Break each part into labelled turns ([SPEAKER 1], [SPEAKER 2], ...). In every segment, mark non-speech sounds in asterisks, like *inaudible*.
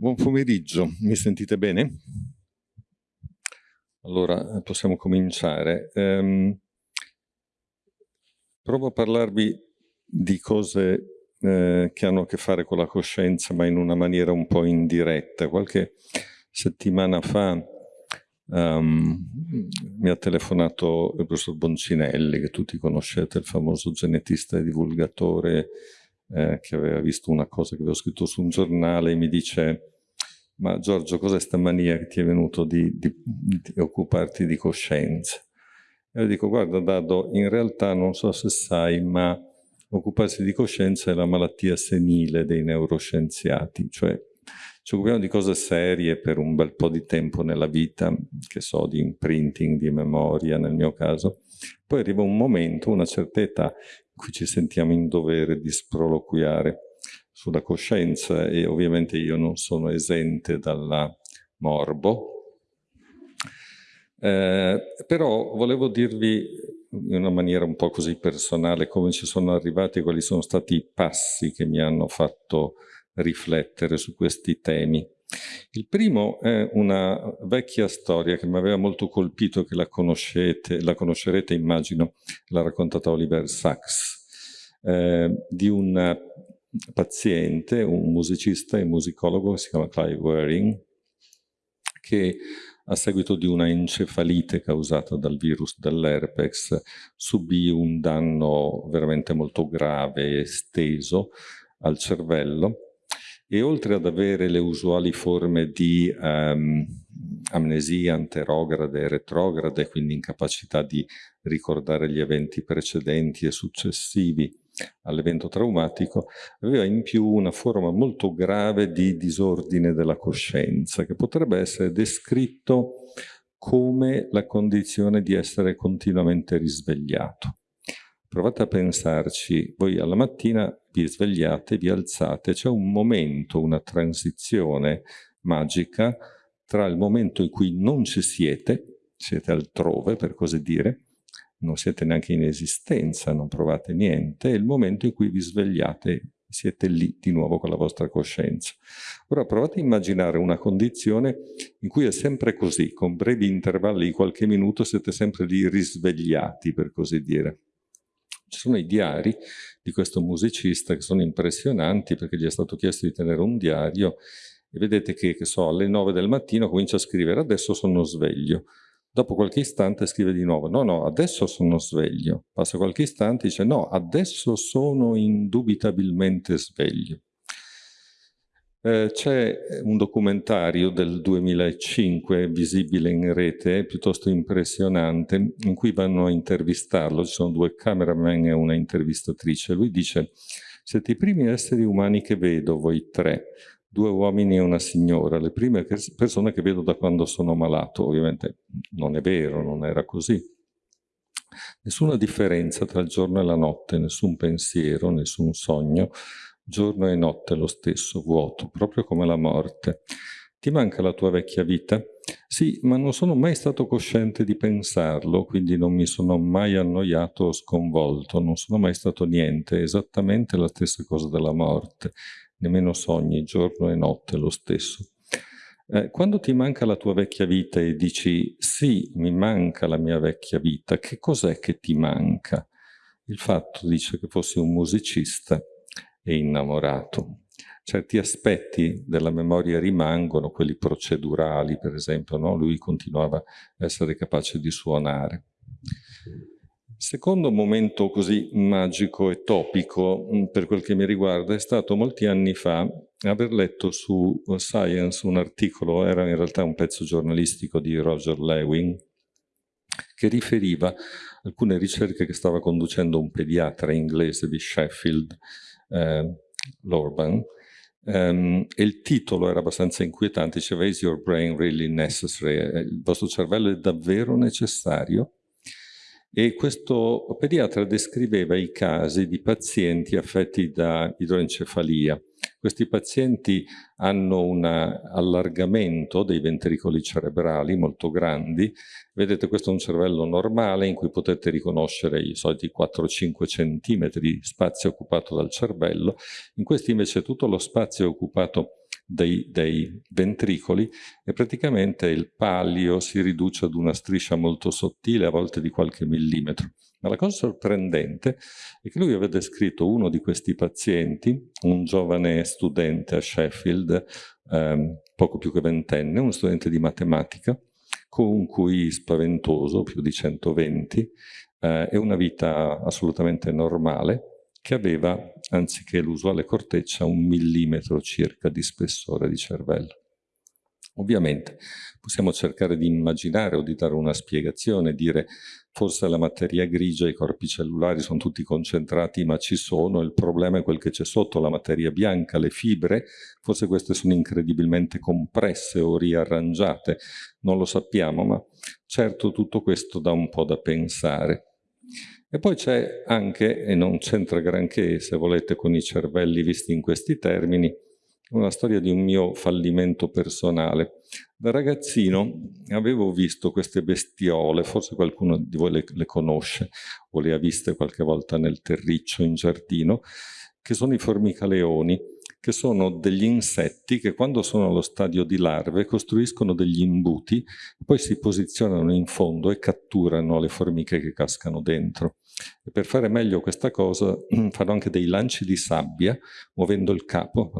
[SPEAKER 1] Buon pomeriggio, mi sentite bene? Allora, possiamo cominciare. Um, provo a parlarvi di cose eh, che hanno a che fare con la coscienza, ma in una maniera un po' indiretta. Qualche settimana fa um, mi ha telefonato il professor Boncinelli, che tutti conoscete, il famoso genetista e divulgatore eh, che aveva visto una cosa che avevo scritto su un giornale e mi dice ma Giorgio cos'è sta mania che ti è venuto di, di, di occuparti di coscienza? E io dico guarda Dado, in realtà non so se sai ma occuparsi di coscienza è la malattia senile dei neuroscienziati, cioè ci occupiamo di cose serie per un bel po' di tempo nella vita, che so, di imprinting, di memoria nel mio caso, poi arriva un momento, una certa età, cui ci sentiamo in dovere di sproloquiare sulla coscienza e ovviamente io non sono esente dalla morbo. Eh, però volevo dirvi in una maniera un po' così personale come ci sono arrivati, quali sono stati i passi che mi hanno fatto riflettere su questi temi. Il primo è una vecchia storia che mi aveva molto colpito, che la la conoscerete immagino, l'ha raccontata Oliver Sacks, eh, di un paziente, un musicista e musicologo si chiama Clive Waring, che a seguito di una encefalite causata dal virus dell'herpes subì un danno veramente molto grave e esteso al cervello e oltre ad avere le usuali forme di um, amnesia anterograde e retrograde, quindi incapacità di ricordare gli eventi precedenti e successivi all'evento traumatico, aveva in più una forma molto grave di disordine della coscienza, che potrebbe essere descritto come la condizione di essere continuamente risvegliato. Provate a pensarci, voi alla mattina vi svegliate, vi alzate, c'è un momento, una transizione magica tra il momento in cui non ci siete, siete altrove per così dire, non siete neanche in esistenza, non provate niente, e il momento in cui vi svegliate, siete lì di nuovo con la vostra coscienza. Ora provate a immaginare una condizione in cui è sempre così, con brevi intervalli di qualche minuto siete sempre lì risvegliati, per così dire. Ci sono i diari di questo musicista che sono impressionanti perché gli è stato chiesto di tenere un diario e vedete che, che so, alle 9 del mattino comincia a scrivere adesso sono sveglio. Dopo qualche istante scrive di nuovo, no, no, adesso sono sveglio. Passa qualche istante e dice, no, adesso sono indubitabilmente sveglio. Eh, C'è un documentario del 2005 visibile in rete, piuttosto impressionante, in cui vanno a intervistarlo, ci sono due cameraman e una intervistatrice. Lui dice, siete i primi esseri umani che vedo, voi tre, due uomini e una signora, le prime persone che vedo da quando sono malato. Ovviamente non è vero, non era così. Nessuna differenza tra il giorno e la notte, nessun pensiero, nessun sogno, giorno e notte lo stesso, vuoto, proprio come la morte. Ti manca la tua vecchia vita? Sì, ma non sono mai stato cosciente di pensarlo, quindi non mi sono mai annoiato o sconvolto, non sono mai stato niente, esattamente la stessa cosa della morte, nemmeno sogni, giorno e notte lo stesso. Eh, quando ti manca la tua vecchia vita e dici sì, mi manca la mia vecchia vita, che cos'è che ti manca? Il fatto, dice, che fossi un musicista e innamorato. Certi aspetti della memoria rimangono, quelli procedurali per esempio, no? lui continuava a essere capace di suonare. Secondo momento così magico e topico mm, per quel che mi riguarda è stato molti anni fa aver letto su Science un articolo, era in realtà un pezzo giornalistico di Roger Lewin, che riferiva alcune ricerche che stava conducendo un pediatra inglese di Sheffield, eh, Lorban, um, e il titolo era abbastanza inquietante, diceva Is your brain really necessary? Eh, il vostro cervello è davvero necessario? E questo pediatra descriveva i casi di pazienti affetti da idroencefalia. Questi pazienti hanno un allargamento dei ventricoli cerebrali molto grandi. Vedete, questo è un cervello normale in cui potete riconoscere i soliti 4-5 centimetri di spazio occupato dal cervello. In questi invece tutto lo spazio è occupato dei, dei, ventricoli e praticamente il palio si riduce ad una striscia molto sottile, a volte di qualche millimetro. Ma la cosa sorprendente è che lui aveva descritto uno di questi pazienti, un giovane studente a Sheffield, ehm, poco più che ventenne, uno studente di matematica, con un QI spaventoso, più di 120, eh, e una vita assolutamente normale, che aveva, anziché l'usuale corteccia, un millimetro circa di spessore di cervello. Ovviamente possiamo cercare di immaginare o di dare una spiegazione, dire forse la materia grigia, i corpi cellulari sono tutti concentrati ma ci sono, il problema è quel che c'è sotto, la materia bianca, le fibre, forse queste sono incredibilmente compresse o riarrangiate, non lo sappiamo, ma certo tutto questo dà un po' da pensare. E poi c'è anche, e non c'entra granché se volete con i cervelli visti in questi termini, una storia di un mio fallimento personale. Da ragazzino avevo visto queste bestiole, forse qualcuno di voi le, le, conosce o le ha viste qualche volta nel terriccio in giardino, che sono i formicaleoni, che sono degli insetti che quando sono allo stadio di larve costruiscono degli imbuti, poi si posizionano in fondo e catturano le formiche che cascano dentro. E per fare meglio questa cosa *clears throat* fanno anche dei lanci di sabbia, muovendo il capo,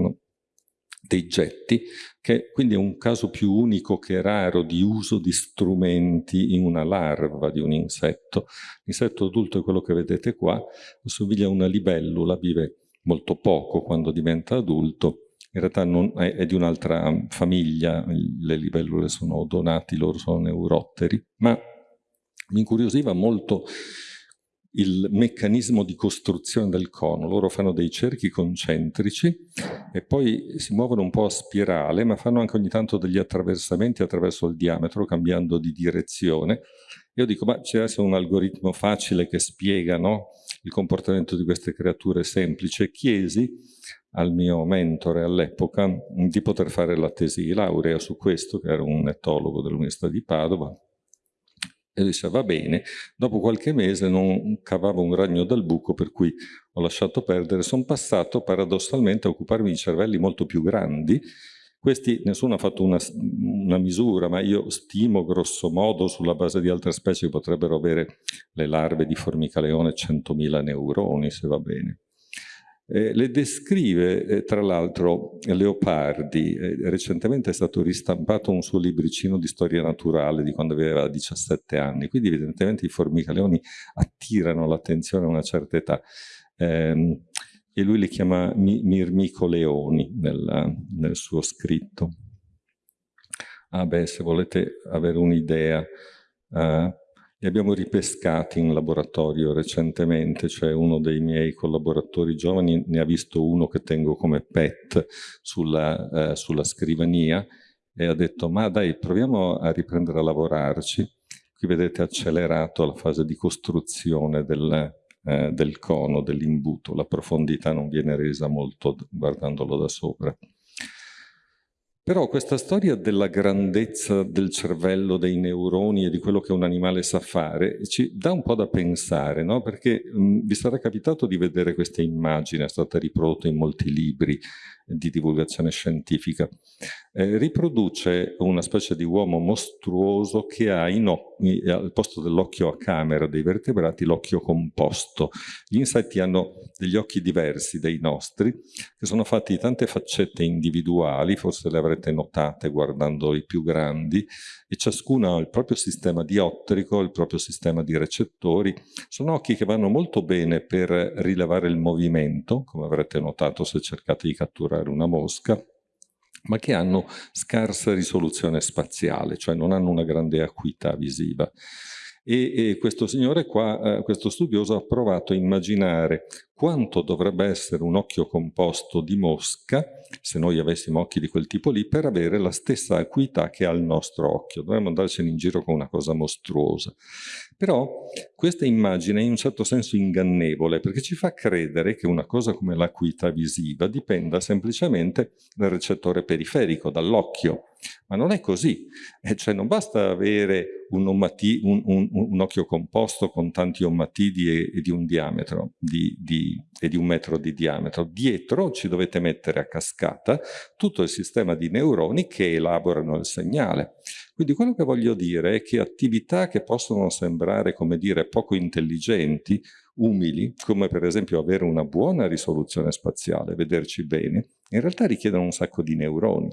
[SPEAKER 1] dei getti, che quindi è un caso più unico che raro di uso di strumenti in una larva di un insetto. L'insetto adulto è quello che vedete qua, assomiglia a una libellula, vive molto poco quando diventa adulto, in realtà non, è, è, di un'altra famiglia, le libellule sono odonati, loro sono neurotteri, ma mi incuriosiva molto il meccanismo di costruzione del cono. Loro fanno dei cerchi concentrici e poi si muovono un po' a spirale, ma fanno anche ogni tanto degli attraversamenti attraverso il diametro, cambiando di direzione. Io dico, ma c'è un algoritmo facile che spiega no, il comportamento di queste creature semplici. Chiesi al mio mentore all'epoca di poter fare la tesi di laurea su questo, che era un etologo dell'Università di Padova, e disse va bene, dopo qualche mese non cavavo un ragno dal buco per cui ho lasciato perdere, sono passato paradossalmente a occuparmi di cervelli molto più grandi, questi nessuno ha fatto una, una, misura, ma io stimo grosso modo sulla base di altre specie che potrebbero avere le larve di formicaleone 100.000 neuroni, se va bene. Eh, le descrive, eh, tra l'altro, Leopardi. Eh, recentemente è stato ristampato un suo libricino di storia naturale di quando aveva 17 anni, quindi evidentemente i formicaleoni attirano l'attenzione a una certa età. Ehm, e lui li chiama mi Mirmico Leoni nel, suo scritto. Ah beh, se volete avere un'idea, uh, li abbiamo ripescati in laboratorio recentemente, cioè uno dei miei collaboratori giovani ne ha visto uno che tengo come pet sulla, eh, sulla scrivania e ha detto ma dai proviamo a riprendere a lavorarci. Qui vedete accelerato la fase di costruzione del, eh, del cono, dell'imbuto, la profondità non viene resa molto guardandolo da sopra. Però questa storia della grandezza del cervello, dei neuroni e di quello che un animale sa fare ci dà un po' da pensare, no? perché mh, vi sarà capitato di vedere questa immagine, è stata riprodotta in molti libri di divulgazione scientifica. Eh, riproduce una specie di uomo mostruoso che ha al posto dell'occhio a camera dei vertebrati l'occhio composto. Gli insetti hanno degli occhi diversi dai nostri, che sono fatti di tante faccette individuali, forse le avrete notate guardando i più grandi, e ciascuno ha il proprio sistema diottrico, il proprio sistema di recettori. Sono occhi che vanno molto bene per rilevare il movimento, come avrete notato se cercate di catturare una mosca, ma che hanno scarsa risoluzione spaziale, cioè non hanno una grande acuità visiva. E, e questo signore qua, eh, questo studioso, ha provato a immaginare quanto dovrebbe essere un occhio composto di mosca, se noi avessimo occhi di quel tipo lì, per avere la stessa acuità che ha il nostro occhio. Dovremmo andarcene in giro con una cosa mostruosa. Però questa immagine è in un certo senso ingannevole, perché ci fa credere che una cosa come l'acuità visiva dipenda semplicemente dal recettore periferico, dall'occhio. ma non è così, eh, cioè non basta avere un, ommati, un, un, un, occhio composto con tanti ommatidi e, e di un diametro di, di, e di un metro di diametro, dietro ci dovete mettere a cascata tutto il sistema di neuroni che elaborano il segnale. Quindi quello che voglio dire è che attività che possono sembrare, come dire, poco intelligenti, umili, come per esempio avere una buona risoluzione spaziale, vederci bene, in realtà richiedono un sacco di neuroni.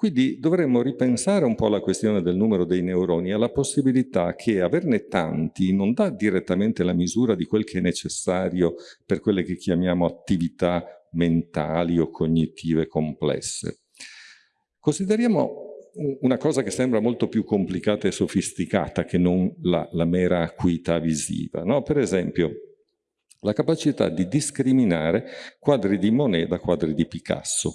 [SPEAKER 1] Quindi dovremmo ripensare un po' alla questione del numero dei neuroni, alla possibilità che averne tanti non dà direttamente la misura di quel che è necessario per quelle che chiamiamo attività mentali o cognitive complesse. Consideriamo una cosa che sembra molto più complicata e sofisticata che non la, la mera acuità visiva. No? Per esempio, la capacità di discriminare quadri di Monet da quadri di Picasso.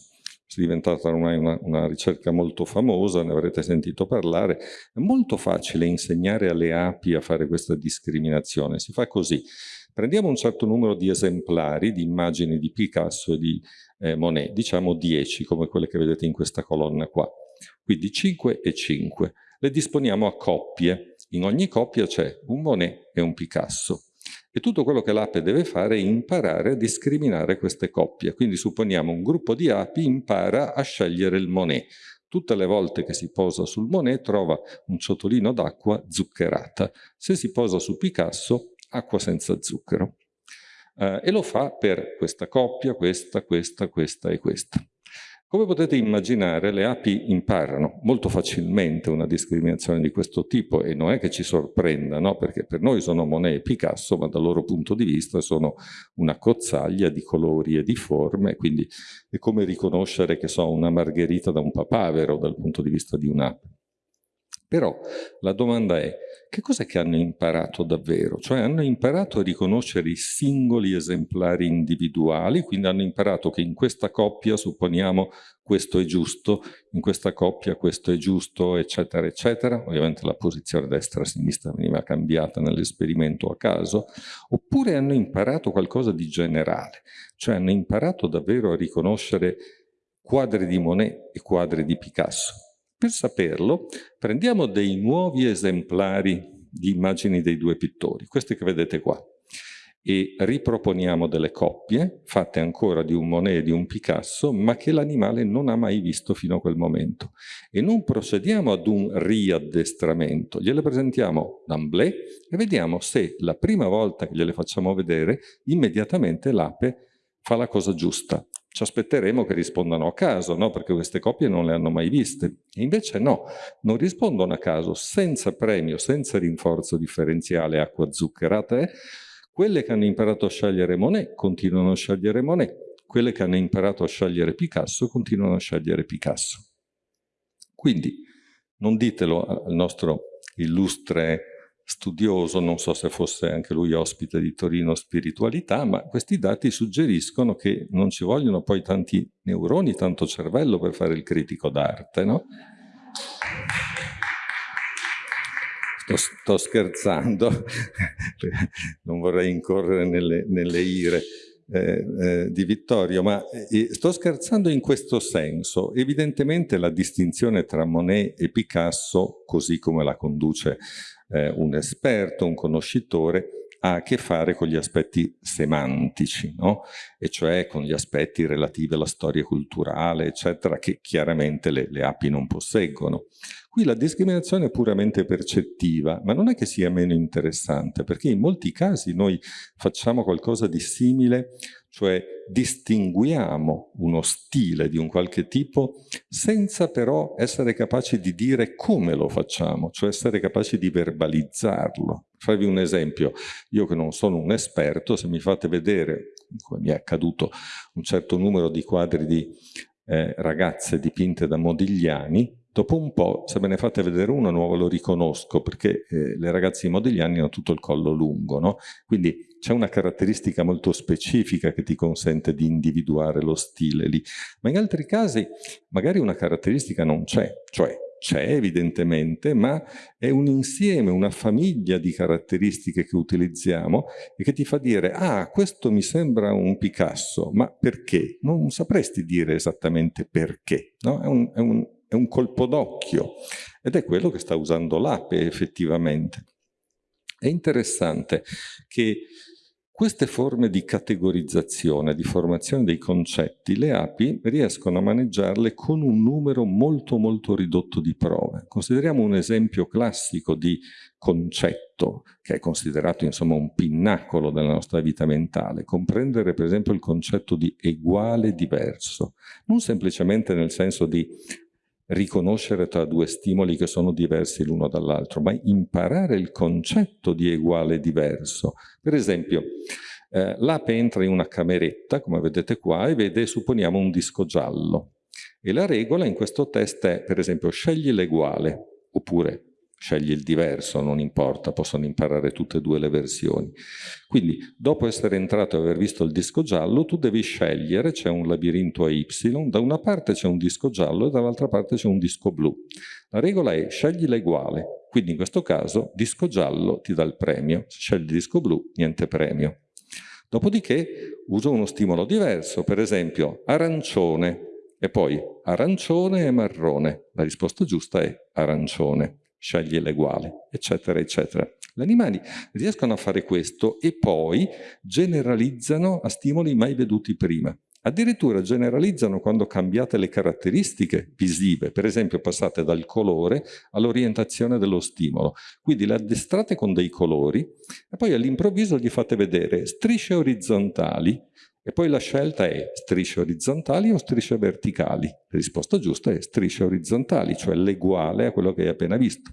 [SPEAKER 1] È diventata ormai una, una, ricerca molto famosa, ne avrete sentito parlare. È molto facile insegnare alle api a fare questa discriminazione. Si fa così. Prendiamo un certo numero di esemplari di immagini di Picasso e di eh, Monet, diciamo 10 come quelle che vedete in questa colonna qua quindi 5 e 5. Le disponiamo a coppie. In ogni coppia c'è un Monet e un Picasso. E tutto quello che l'ape deve fare è imparare a discriminare queste coppie. Quindi supponiamo un gruppo di api impara a scegliere il Monet. Tutte le volte che si posa sul Monet trova un ciotolino d'acqua zuccherata. Se si posa su Picasso, acqua senza zucchero. Uh, e lo fa per questa coppia, questa, questa, questa e questa. Come potete immaginare, le api imparano molto facilmente una discriminazione di questo tipo e non è che ci sorprenda, no? perché per noi sono Monet e Picasso, ma dal loro punto di vista sono una cozzaglia di colori e di forme, quindi è come riconoscere che so una margherita da un papavero dal punto di vista di un'ape. Però la domanda è, che cos'è che hanno imparato davvero? Cioè hanno imparato a riconoscere i singoli esemplari individuali, quindi hanno imparato che in questa coppia, supponiamo, questo è giusto, in questa coppia questo è giusto, eccetera, eccetera. Ovviamente la posizione destra-sinistra veniva cambiata nell'esperimento a caso. Oppure hanno imparato qualcosa di generale, cioè hanno imparato davvero a riconoscere quadri di Monet e quadri di Picasso per saperlo, prendiamo dei nuovi esemplari di immagini dei due pittori, questi che vedete qua, e riproponiamo delle coppie, fatte ancora di un Monet e di un Picasso, ma che l'animale non ha mai visto fino a quel momento. E non procediamo ad un riaddestramento, gliele presentiamo d'amblè e vediamo se la prima volta che gliele facciamo vedere, immediatamente l'ape fa la cosa giusta, ci aspetteremo che rispondano a caso, no? perché queste coppie non le hanno mai viste. E invece no, non rispondono a caso, senza premio, senza rinforzo differenziale acqua zuccherata. Eh? Quelle che hanno imparato a scegliere Monet continuano a scegliere Monet, quelle che hanno imparato a scegliere Picasso continuano a scegliere Picasso. Quindi non ditelo al nostro illustre studioso, non so se fosse anche lui ospite di Torino Spiritualità, ma questi dati suggeriscono che non ci vogliono poi tanti neuroni, tanto cervello per fare il critico d'arte, no? Sto, sto, scherzando, *laughs* non vorrei incorrere nelle, nelle ire eh, eh, di Vittorio, ma eh, sto scherzando in questo senso. Evidentemente la distinzione tra Monet e Picasso, così come la conduce eh, un esperto, un conoscitore, ha a che fare con gli aspetti semantici, no? e cioè con gli aspetti relativi alla storia culturale, eccetera, che chiaramente le, le api non posseggono. Qui la discriminazione è puramente percettiva, ma non è che sia meno interessante, perché in molti casi noi facciamo qualcosa di simile cioè distinguiamo uno stile di un qualche tipo senza però essere capaci di dire come lo facciamo, cioè essere capaci di verbalizzarlo. Farvi un esempio, io che non sono un esperto, se mi fate vedere, come mi è accaduto, un certo numero di quadri di eh, ragazze dipinte da Modigliani, Dopo un po', se me ne fate vedere uno nuovo, lo riconosco, perché eh, le ragazze modigliani hanno tutto il collo lungo, no? Quindi c'è una caratteristica molto specifica che ti consente di individuare lo stile lì. Ma in altri casi magari una caratteristica non c'è, cioè c'è evidentemente, ma è un insieme, una famiglia di caratteristiche che utilizziamo e che ti fa dire ah, questo mi sembra un Picasso, ma perché? Non sapresti dire esattamente perché, no? È un, è un è un colpo d'occhio ed è quello che sta usando l'APE effettivamente. È interessante che queste forme di categorizzazione, di formazione dei concetti, le api riescono a maneggiarle con un numero molto molto ridotto di prove. Consideriamo un esempio classico di concetto, che è considerato insomma un pinnacolo della nostra vita mentale, comprendere per esempio il concetto di uguale diverso, non semplicemente nel senso di riconoscere tra due stimoli che sono diversi l'uno dall'altro, ma imparare il concetto di uguale diverso. Per esempio, eh, l'ape entra in una cameretta, come vedete qua, e vede, supponiamo, un disco giallo. E la regola in questo test è, per esempio, scegli l'uguale, oppure scegli il diverso, non importa, possono imparare tutte e due le versioni. Quindi, dopo essere entrato e aver visto il disco giallo, tu devi scegliere, c'è un labirinto a Y, da una parte c'è un disco giallo e dall'altra parte c'è un disco blu. La regola è scegli l'uguale, quindi in questo caso disco giallo ti dà il premio, se scegli disco blu niente premio. Dopodiché uso uno stimolo diverso, per esempio arancione, e poi arancione e marrone. La risposta giusta è arancione scegli l'uguale, eccetera, eccetera. Gli animali riescono a fare questo e poi generalizzano a stimoli mai veduti prima. Addirittura generalizzano quando cambiate le caratteristiche visive, per esempio passate dal colore all'orientazione dello stimolo. Quindi le addestrate con dei colori e poi all'improvviso gli fate vedere strisce orizzontali e poi la scelta è strisce orizzontali o strisce verticali. La risposta giusta è strisce orizzontali, cioè l'eguale a quello che hai appena visto.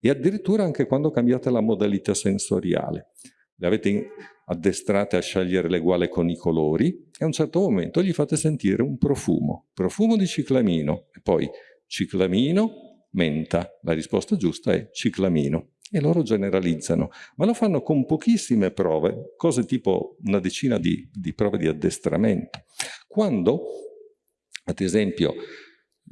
[SPEAKER 1] E addirittura anche quando cambiate la modalità sensoriale. Le avete addestrate a scegliere l'eguale con i colori e a un certo momento gli fate sentire un profumo. Profumo di ciclamino e poi ciclamino, menta. La risposta giusta è ciclamino e loro generalizzano, ma lo fanno con pochissime prove, cose tipo una decina di, di prove di addestramento. Quando, ad esempio,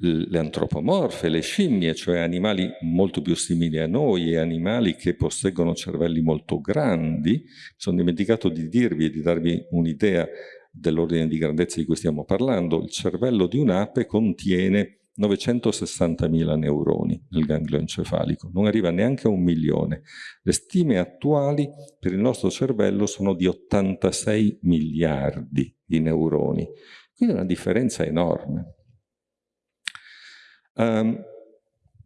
[SPEAKER 1] le antropomorfe, le scimmie, cioè animali molto più simili a noi e animali che posseggono cervelli molto grandi, sono dimenticato di dirvi e di darvi un'idea dell'ordine di grandezza di cui stiamo parlando, il cervello di un'ape contiene 960.000 neuroni nel ganglio encefalico, non arriva neanche a un milione. Le stime attuali per il nostro cervello sono di 86 miliardi di neuroni, quindi una differenza enorme. Um,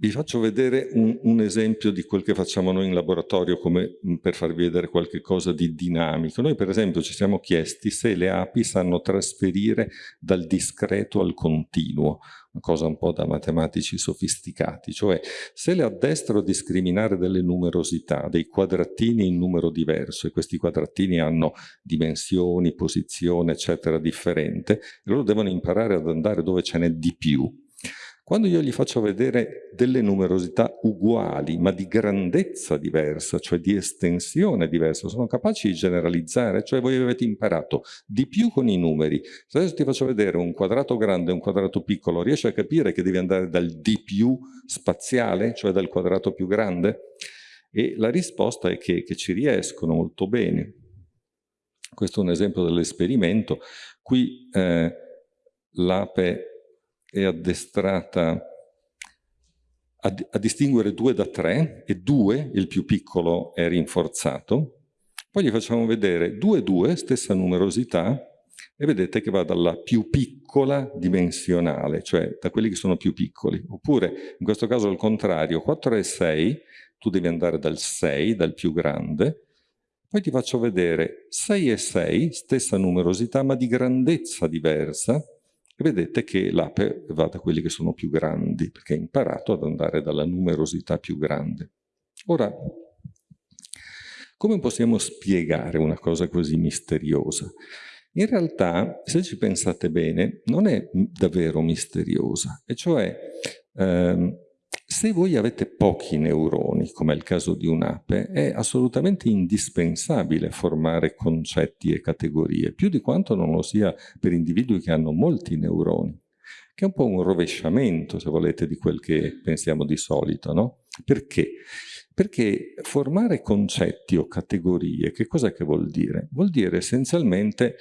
[SPEAKER 1] vi faccio vedere un, un, esempio di quel che facciamo noi in laboratorio come per farvi vedere qualche cosa di dinamico. Noi per esempio ci siamo chiesti se le api sanno trasferire dal discreto al continuo, una cosa un po' da matematici sofisticati, cioè se le addestro a discriminare delle numerosità, dei quadratini in numero diverso, e questi quadratini hanno dimensioni, posizione, eccetera, differente, loro devono imparare ad andare dove ce n'è di più, quando io gli faccio vedere delle numerosità uguali, ma di grandezza diversa, cioè di estensione diversa, sono capaci di generalizzare, cioè voi avete imparato di più con i numeri. Se adesso ti faccio vedere un quadrato grande e un quadrato piccolo, riesci a capire che devi andare dal di più spaziale, cioè dal quadrato più grande? E la risposta è che, che ci riescono molto bene. Questo è un esempio dell'esperimento. Qui eh, l'ape è addestrata a, a distinguere due da tre e due, il più piccolo, è rinforzato. Poi gli facciamo vedere due due, stessa numerosità, e vedete che va dalla più piccola dimensionale, cioè da quelli che sono più piccoli. Oppure, in questo caso al contrario, 4 e 6, tu devi andare dal 6, dal più grande, poi ti faccio vedere 6 e 6, stessa numerosità, ma di grandezza diversa, e vedete che l'ape va da quelli che sono più grandi, perché ha imparato ad andare dalla numerosità più grande. Ora, come possiamo spiegare una cosa così misteriosa? In realtà, se ci pensate bene, non è davvero misteriosa, e cioè ehm, se voi avete pochi neuroni, come è il caso di un'ape, è assolutamente indispensabile formare concetti e categorie, più di quanto non lo sia per individui che hanno molti neuroni, che è un po' un rovesciamento, se volete, di quel che pensiamo di solito, no? Perché? Perché formare concetti o categorie, che cosa che vuol dire? Vuol dire essenzialmente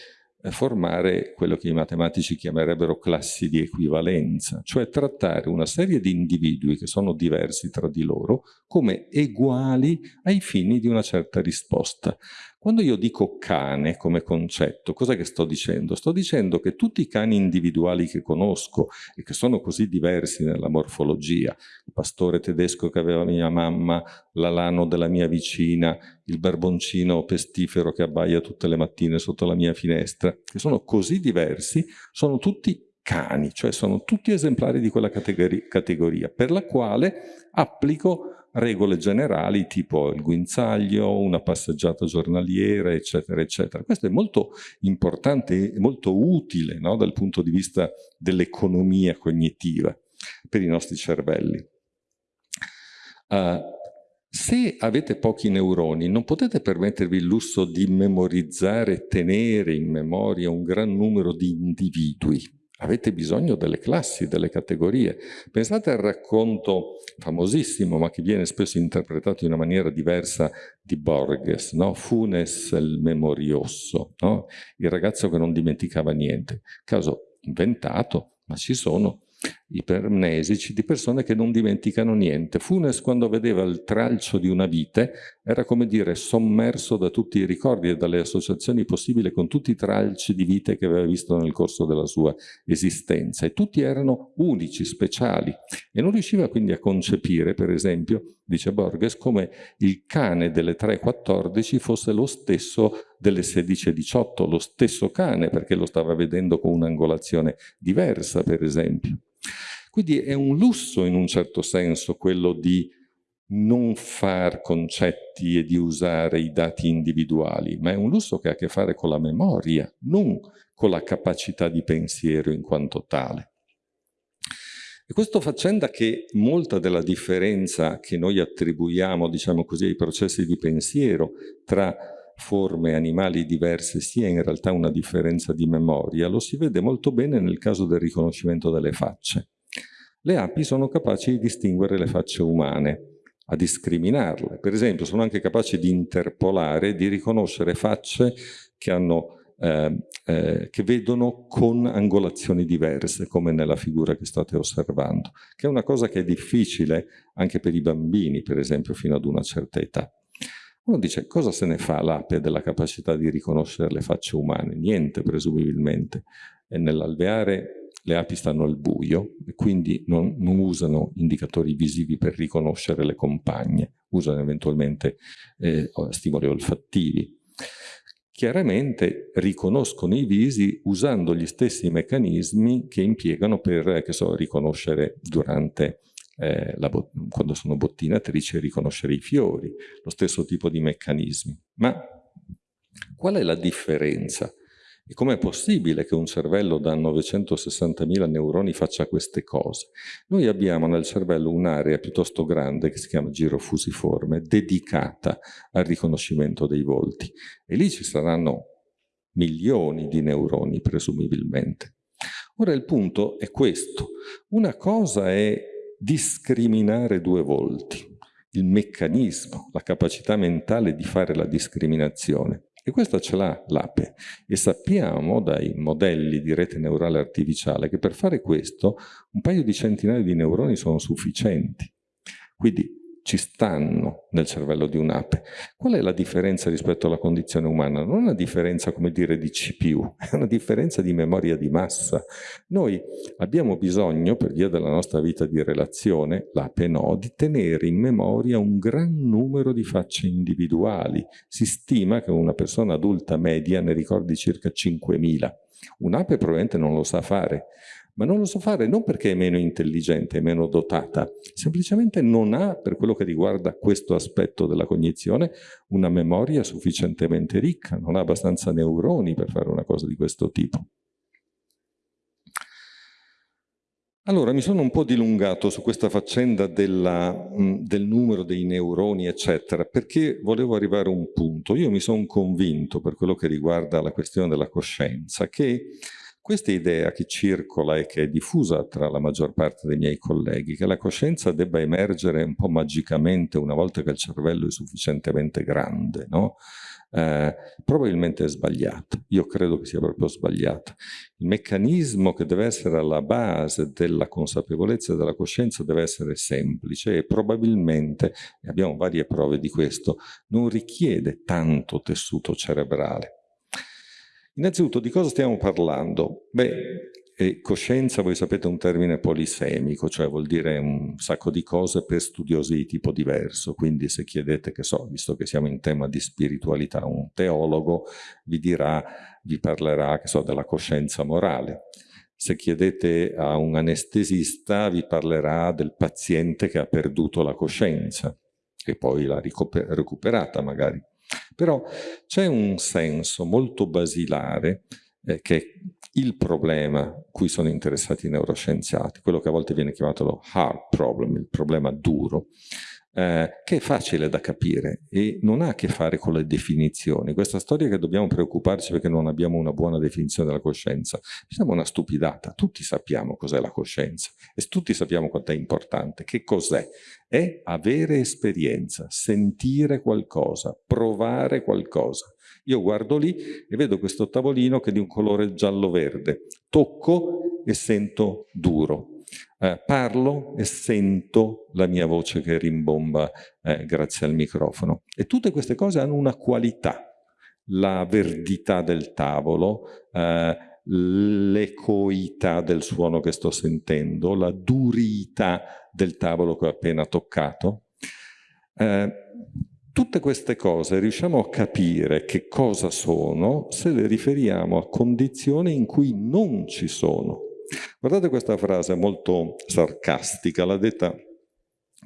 [SPEAKER 1] formare quello che i matematici chiamerebbero classi di equivalenza, cioè trattare una serie di individui che sono diversi tra di loro come uguali ai fini di una certa risposta. Quando io dico cane come concetto, cosa che sto dicendo? Sto dicendo che tutti i cani individuali che conosco e che sono così diversi nella morfologia, il pastore tedesco che aveva mia mamma, l'alano della mia vicina, il barboncino pestifero che abbaia tutte le mattine sotto la mia finestra, che sono così diversi, sono tutti cani, cioè sono tutti esemplari di quella categoria, per la quale applico regole generali tipo il guinzaglio, una passeggiata giornaliera, eccetera, eccetera. Questo è molto importante e molto utile no, dal punto di vista dell'economia cognitiva per i nostri cervelli. Uh, se avete pochi neuroni, non potete permettervi il lusso di memorizzare e tenere in memoria un gran numero di individui avete bisogno delle classi, delle categorie. Pensate al racconto famosissimo, ma che viene spesso interpretato in una maniera diversa, di Borges, no? Funes il memorioso, no? il ragazzo che non dimenticava niente. Caso inventato, ma ci sono ipermnesici di persone che non dimenticano niente. Funes quando vedeva il tralcio di una vite era come dire sommerso da tutti i ricordi e dalle associazioni possibili con tutti i tralci di vite che aveva visto nel corso della sua esistenza e tutti erano unici, speciali e non riusciva quindi a concepire, per esempio, dice Borges, come il cane delle 3.14 fosse lo stesso delle 16.18, lo stesso cane perché lo stava vedendo con un'angolazione diversa, per esempio. Quindi è un lusso in un certo senso quello di non far concetti e di usare i dati individuali, ma è un lusso che ha a che fare con la memoria, non con la capacità di pensiero in quanto tale. E questo facendo che molta della differenza che noi attribuiamo, diciamo così, ai processi di pensiero tra forme animali diverse sia in realtà una differenza di memoria, lo si vede molto bene nel caso del riconoscimento delle facce. Le api sono capaci di distinguere le facce umane, a discriminarle. Per esempio sono anche capaci di interpolare, di riconoscere facce che, hanno, eh, eh, che vedono con angolazioni diverse, come nella figura che state osservando, che è una cosa che è difficile anche per i bambini, per esempio, fino ad una certa età. Uno dice, cosa se ne fa l'ape della capacità di riconoscere le facce umane? Niente, presumibilmente. E nell'alveare le api stanno al buio e quindi non, non, usano indicatori visivi per riconoscere le compagne, usano eventualmente eh, stimoli olfattivi. Chiaramente riconoscono i visi usando gli stessi meccanismi che impiegano per che so, riconoscere durante eh, quando sono bottinatrici riconoscere i fiori, lo stesso tipo di meccanismi. Ma qual è la differenza? E com'è possibile che un cervello da 960.000 neuroni faccia queste cose? Noi abbiamo nel cervello un'area piuttosto grande che si chiama giro fusiforme, dedicata al riconoscimento dei volti. E lì ci saranno milioni di neuroni, presumibilmente. Ora il punto è questo. Una cosa è discriminare due volti, il meccanismo, la capacità mentale di fare la discriminazione. E questa ce l'ha l'APE e sappiamo dai modelli di rete neurale artificiale che per fare questo un paio di centinaia di neuroni sono sufficienti. Quindi ci stanno nel cervello di un'ape. Qual è la differenza rispetto alla condizione umana? Non è una differenza, come dire, di CPU, è una differenza di memoria di massa. Noi abbiamo bisogno, per via della nostra vita di relazione, l'ape no, di tenere in memoria un gran numero di facce individuali. Si stima che una persona adulta media ne ricordi circa 5.000. Un'ape probabilmente non lo sa fare, ma non lo so fare non perché è meno intelligente, è meno dotata, semplicemente non ha, per quello che riguarda questo aspetto della cognizione, una memoria sufficientemente ricca, non ha abbastanza neuroni per fare una cosa di questo tipo. Allora, mi sono un po' dilungato su questa faccenda della, del numero dei neuroni, eccetera, perché volevo arrivare a un punto. Io mi sono convinto, per quello che riguarda la questione della coscienza, che questa idea che circola e che è diffusa tra la maggior parte dei miei colleghi, che la coscienza debba emergere un po' magicamente una volta che il cervello è sufficientemente grande, no? eh, probabilmente è sbagliata. Io credo che sia proprio sbagliata. Il meccanismo che deve essere alla base della consapevolezza della coscienza deve essere semplice e probabilmente, e abbiamo varie prove di questo, non richiede tanto tessuto cerebrale. Innanzitutto, di cosa stiamo parlando? Beh, e coscienza, voi sapete, è un termine polisemico, cioè vuol dire un sacco di cose per studiosi di tipo diverso. Quindi se chiedete, che so, visto che siamo in tema di spiritualità, un teologo vi dirà, vi parlerà, che so, della coscienza morale. Se chiedete a un anestesista vi parlerà del paziente che ha perduto la coscienza e poi l'ha recuperata magari. Però c'è un senso molto basilare eh, che il problema cui sono interessati i neuroscienziati, quello che a volte viene chiamato lo hard problem, il problema duro, eh, che è facile da capire e non ha a che fare con le definizioni. Questa storia che dobbiamo preoccuparci perché non abbiamo una buona definizione della coscienza, siamo una stupidata, tutti sappiamo cos'è la coscienza e tutti sappiamo quanto è importante. Che cos'è? È avere esperienza, sentire qualcosa, provare qualcosa. Io guardo lì e vedo questo tavolino che è di un colore giallo-verde. Tocco e sento duro. Eh, parlo e sento la mia voce che rimbomba eh, grazie al microfono. E tutte queste cose hanno una qualità. La verdità del tavolo, eh, l'ecoità del suono che sto sentendo, la durità del tavolo che ho appena toccato. Eh, Tutte queste cose riusciamo a capire che cosa sono se le riferiamo a condizioni in cui non ci sono. Guardate questa frase molto sarcastica, l'ha detta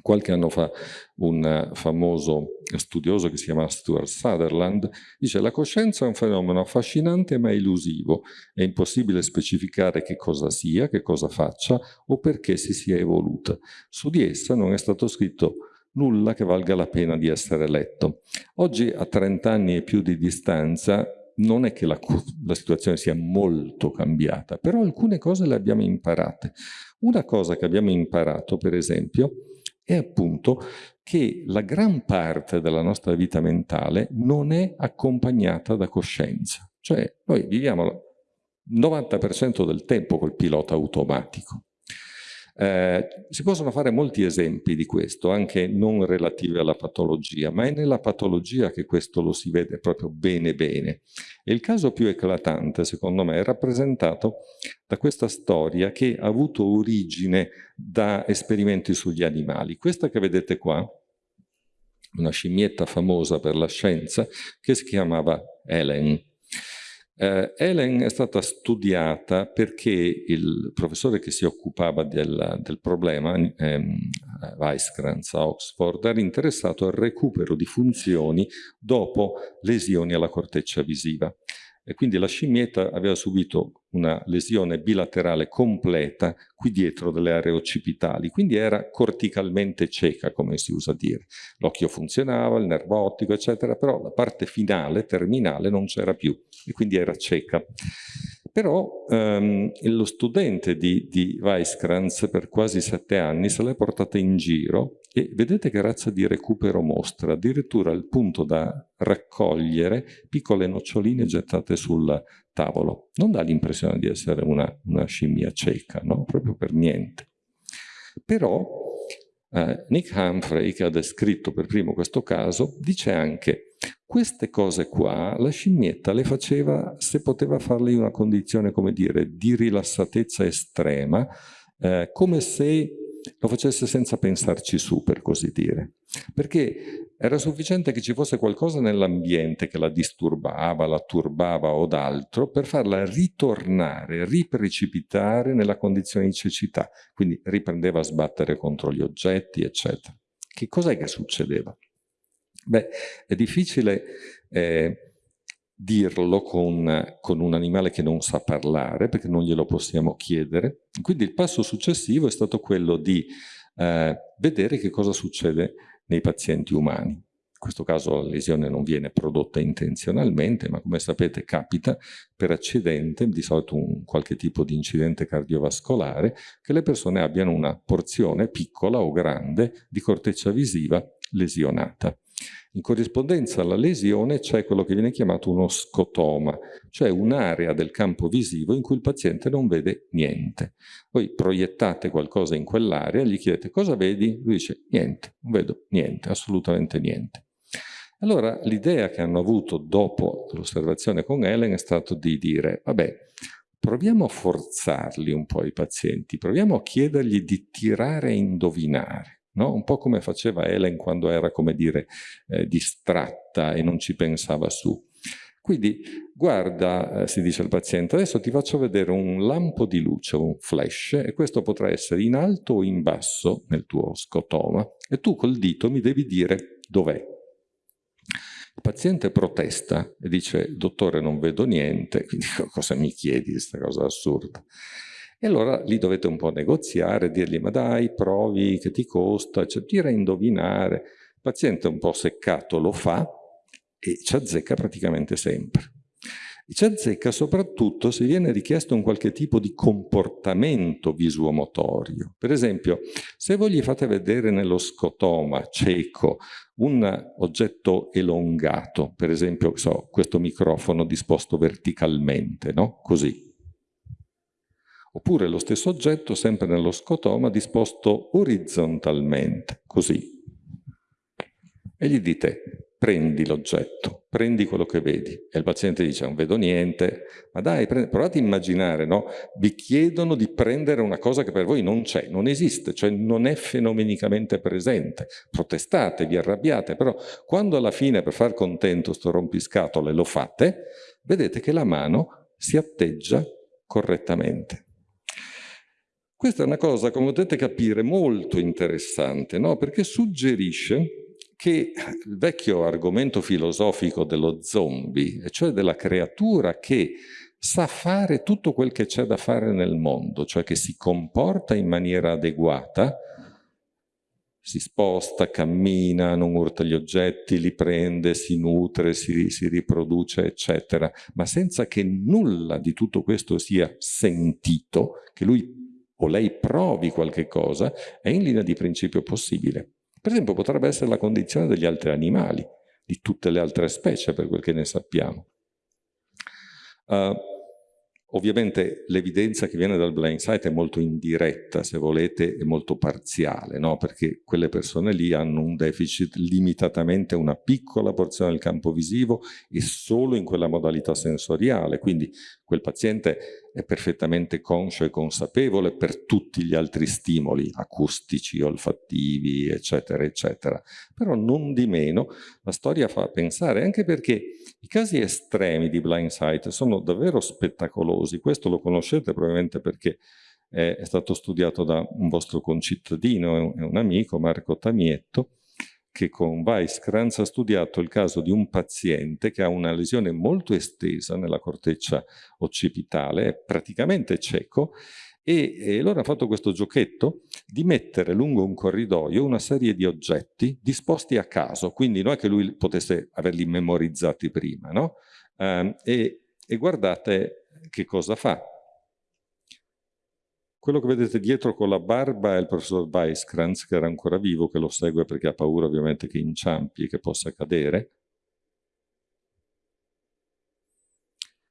[SPEAKER 1] qualche anno fa un famoso studioso che si chiama Stuart Sutherland, dice la coscienza è un fenomeno affascinante ma illusivo, è impossibile specificare che cosa sia, che cosa faccia o perché si sia evoluta. Su di essa non è stato scritto nulla che valga la pena di essere letto. Oggi, a 30 anni e più di distanza, non è che la, la, situazione sia molto cambiata, però alcune cose le abbiamo imparate. Una cosa che abbiamo imparato, per esempio, è appunto che la gran parte della nostra vita mentale non è accompagnata da coscienza. Cioè, noi viviamo il 90% del tempo col pilota automatico. Eh, si possono fare molti esempi di questo, anche non relativi alla patologia, ma è nella patologia che questo lo si vede proprio bene bene. E il caso più eclatante, secondo me, è rappresentato da questa storia che ha avuto origine da esperimenti sugli animali. Questa che vedete qua, una scimmietta famosa per la scienza, che si chiamava Helen. Eh, Helen è stata studiata perché il professore che si occupava del, del problema, ehm, Weisskranz a Oxford, era interessato al recupero di funzioni dopo lesioni alla corteccia visiva e quindi la scimmietta aveva subito una lesione bilaterale completa qui dietro delle aree occipitali, quindi era corticalmente cieca, come si usa dire. L'occhio funzionava, il nervo ottico, eccetera, però la parte finale, terminale, non c'era più e quindi era cieca. Però ehm, lo studente di, di Weisskranz per quasi sette anni se l'è portata in giro e vedete che razza di recupero mostra, addirittura al punto da raccogliere piccole noccioline gettate sul tavolo. Non dà l'impressione di essere una, una scimmia cieca, no? Proprio per niente. Però eh, Nick Humphrey, che ha descritto per primo questo caso, dice anche queste cose qua la scimmietta le faceva se poteva farle in una condizione, come dire, di rilassatezza estrema, eh, come se lo facesse senza pensarci su, per così dire. Perché era sufficiente che ci fosse qualcosa nell'ambiente che la disturbava, la turbava o d'altro, per farla ritornare, riprecipitare nella condizione di cecità. Quindi riprendeva a sbattere contro gli oggetti, eccetera. Che cos'è che succedeva? Beh, è difficile eh, dirlo con, con, un animale che non sa parlare, perché non glielo possiamo chiedere. Quindi il passo successivo è stato quello di eh, vedere che cosa succede nei pazienti umani. In questo caso la lesione non viene prodotta intenzionalmente, ma come sapete capita per accidente, di solito un qualche tipo di incidente cardiovascolare, che le persone abbiano una porzione piccola o grande di corteccia visiva lesionata. In corrispondenza alla lesione c'è quello che viene chiamato uno scotoma, cioè un'area del campo visivo in cui il paziente non vede niente. Voi proiettate qualcosa in quell'area, gli chiedete cosa vedi? Lui dice niente, non vedo niente, assolutamente niente. Allora l'idea che hanno avuto dopo l'osservazione con Helen è stato di dire, vabbè, proviamo a forzarli un po' i pazienti, proviamo a chiedergli di tirare e indovinare, no? un po' come faceva Helen quando era, come dire, eh, distratta e non ci pensava su. Quindi guarda, eh, si dice al paziente, adesso ti faccio vedere un lampo di luce, un flash, e questo potrà essere in alto o in basso nel tuo scotoma, e tu col dito mi devi dire dov'è. Il paziente protesta e dice, dottore non vedo niente, quindi *laughs* cosa mi chiedi questa cosa assurda? E allora lì dovete un po' negoziare, dirgli ma dai, provi, che ti costa, cioè tira a indovinare. Il paziente un po' seccato lo fa e ci azzecca praticamente sempre. Ci azzecca soprattutto se viene richiesto un qualche tipo di comportamento visuomotorio. Per esempio, se voi gli fate vedere nello scotoma cieco un oggetto elongato, per esempio so, questo microfono disposto verticalmente, no? così. Oppure lo stesso oggetto sempre nello scotoma disposto orizzontalmente, così. E gli dite, prendi l'oggetto, prendi quello che vedi. E il paziente dice, non vedo niente, ma dai, provate a immaginare, no? Vi chiedono di prendere una cosa che per voi non c'è, non esiste, cioè non è fenomenicamente presente. Protestate, vi arrabbiate, però quando alla fine per far contento sto rompiscatole lo fate, vedete che la mano si atteggia correttamente. Questa è una cosa, come potete capire, molto interessante, no? Perché suggerisce che il vecchio argomento filosofico dello zombie, cioè della creatura che sa fare tutto quel che c'è da fare nel mondo, cioè che si comporta in maniera adeguata, si sposta, cammina, non urta gli oggetti, li prende, si nutre, si, si riproduce, eccetera, ma senza che nulla di tutto questo sia sentito, che lui o lei provi qualche cosa, è in linea di principio possibile. Per esempio potrebbe essere la condizione degli altri animali, di tutte le altre specie per quel che ne sappiamo. Uh, Ovviamente l'evidenza che viene dal blind sight è molto indiretta, se volete, e molto parziale, no? perché quelle persone lì hanno un deficit limitatamente una piccola porzione del campo visivo e solo in quella modalità sensoriale, quindi quel paziente è perfettamente conscio e consapevole per tutti gli altri stimoli acustici, olfattivi, eccetera, eccetera. Però non di meno la storia fa pensare, anche perché i casi estremi di blind sight sono davvero spettacolosi, questo lo conoscete probabilmente perché è, stato studiato da un vostro concittadino, un amico, Marco Tamietto, che con Weisskranz ha studiato il caso di un paziente che ha una lesione molto estesa nella corteccia occipitale, è praticamente cieco, e, e allora ha fatto questo giochetto di mettere lungo un corridoio una serie di oggetti disposti a caso, quindi non è che lui potesse averli memorizzati prima, no? Um, e, e guardate che cosa fa. Quello che vedete dietro con la barba è il professor Weisskranz, che era ancora vivo, che lo segue perché ha paura ovviamente che inciampi e che possa cadere.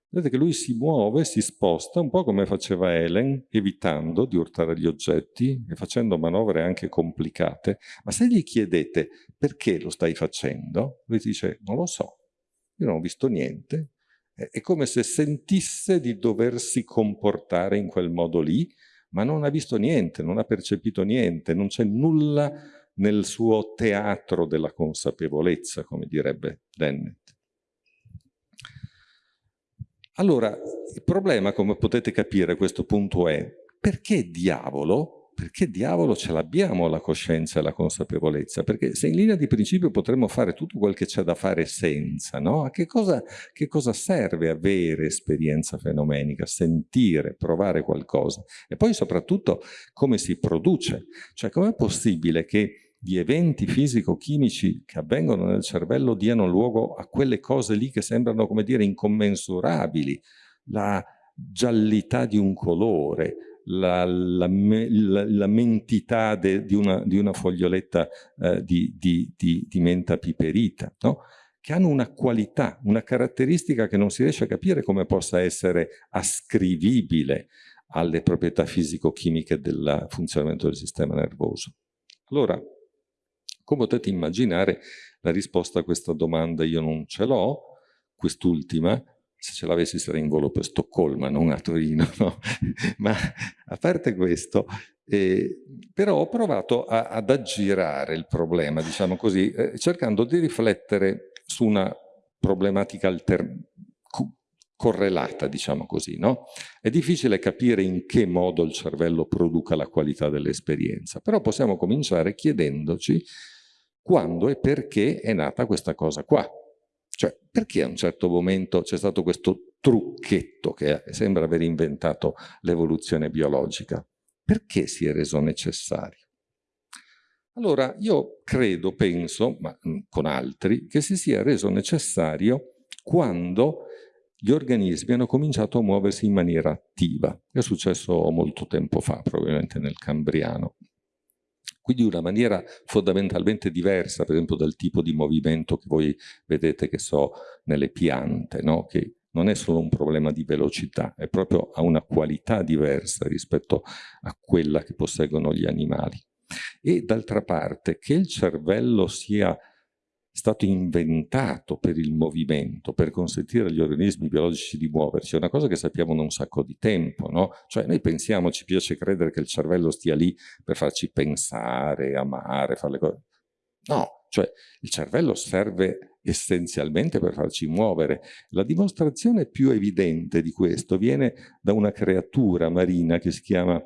[SPEAKER 1] Vedete che lui si muove, si sposta, un po' come faceva Helen, evitando di urtare gli oggetti e facendo manovre anche complicate. Ma se gli chiedete perché lo stai facendo, lui dice non lo so, io non ho visto niente. È come se sentisse di doversi comportare in quel modo lì, ma non ha visto niente, non ha percepito niente, non c'è nulla nel suo teatro della consapevolezza, come direbbe Dennett. Allora, il problema, come potete capire a questo punto, è perché diavolo perché diavolo ce l'abbiamo la coscienza e la consapevolezza? Perché se in linea di principio potremmo fare tutto quel che c'è da fare senza, no? A che cosa, che cosa serve avere esperienza fenomenica, sentire, provare qualcosa? E poi soprattutto come si produce? Cioè com'è possibile che gli eventi fisico-chimici che avvengono nel cervello diano luogo a quelle cose lì che sembrano, come dire, incommensurabili? La giallità di un colore, la, la, la, la mentità de, di, una, di, una, foglioletta eh, di, di, di, menta piperita, no? che hanno una qualità, una caratteristica che non si riesce a capire come possa essere ascrivibile alle proprietà fisico-chimiche del funzionamento del sistema nervoso. Allora, come potete immaginare, la risposta a questa domanda io non ce l'ho, quest'ultima, se ce l'avessi sarei in volo per Stoccolma, non a Torino, no? *laughs* ma a parte questo, eh, però ho provato a, ad aggirare il problema, diciamo così, eh, cercando di riflettere su una problematica correlata, diciamo così, no? È difficile capire in che modo il cervello produca la qualità dell'esperienza, però possiamo cominciare chiedendoci quando e perché è nata questa cosa qua. Cioè, perché a un certo momento c'è stato questo trucchetto che sembra aver inventato l'evoluzione biologica? Perché si è reso necessario? Allora, io credo, penso, ma mm, con altri, che si sia reso necessario quando gli organismi hanno cominciato a muoversi in maniera attiva. È successo molto tempo fa, probabilmente nel Cambriano quindi una maniera fondamentalmente diversa, per esempio, dal tipo di movimento che voi vedete, che so, nelle piante, no? che non è solo un problema di velocità, è proprio ha una qualità diversa rispetto a quella che posseggono gli animali. E d'altra parte, che il cervello sia stato inventato per il movimento, per consentire agli organismi biologici di muoversi, è una cosa che sappiamo da un sacco di tempo, no? Cioè noi pensiamo, ci piace credere che il cervello stia lì per farci pensare, amare, fare le cose. No, cioè il cervello serve essenzialmente per farci muovere. La dimostrazione più evidente di questo viene da una creatura marina che si chiama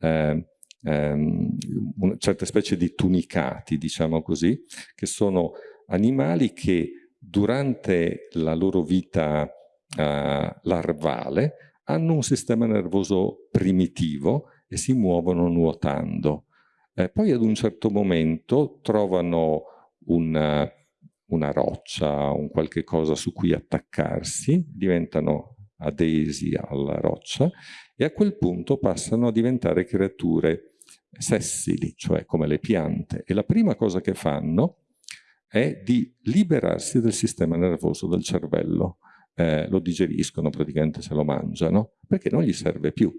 [SPEAKER 1] eh, una certa specie di tunicati, diciamo così, che sono animali che durante la loro vita uh, larvale hanno un sistema nervoso primitivo e si muovono nuotando. Eh, poi ad un certo momento trovano una, una roccia, un qualche cosa su cui attaccarsi, diventano adesi alla roccia e a quel punto passano a diventare creature sessili, cioè come le piante. E la prima cosa che fanno è di liberarsi del sistema nervoso del cervello. Eh, lo digeriscono, praticamente se lo mangiano, perché non gli serve più.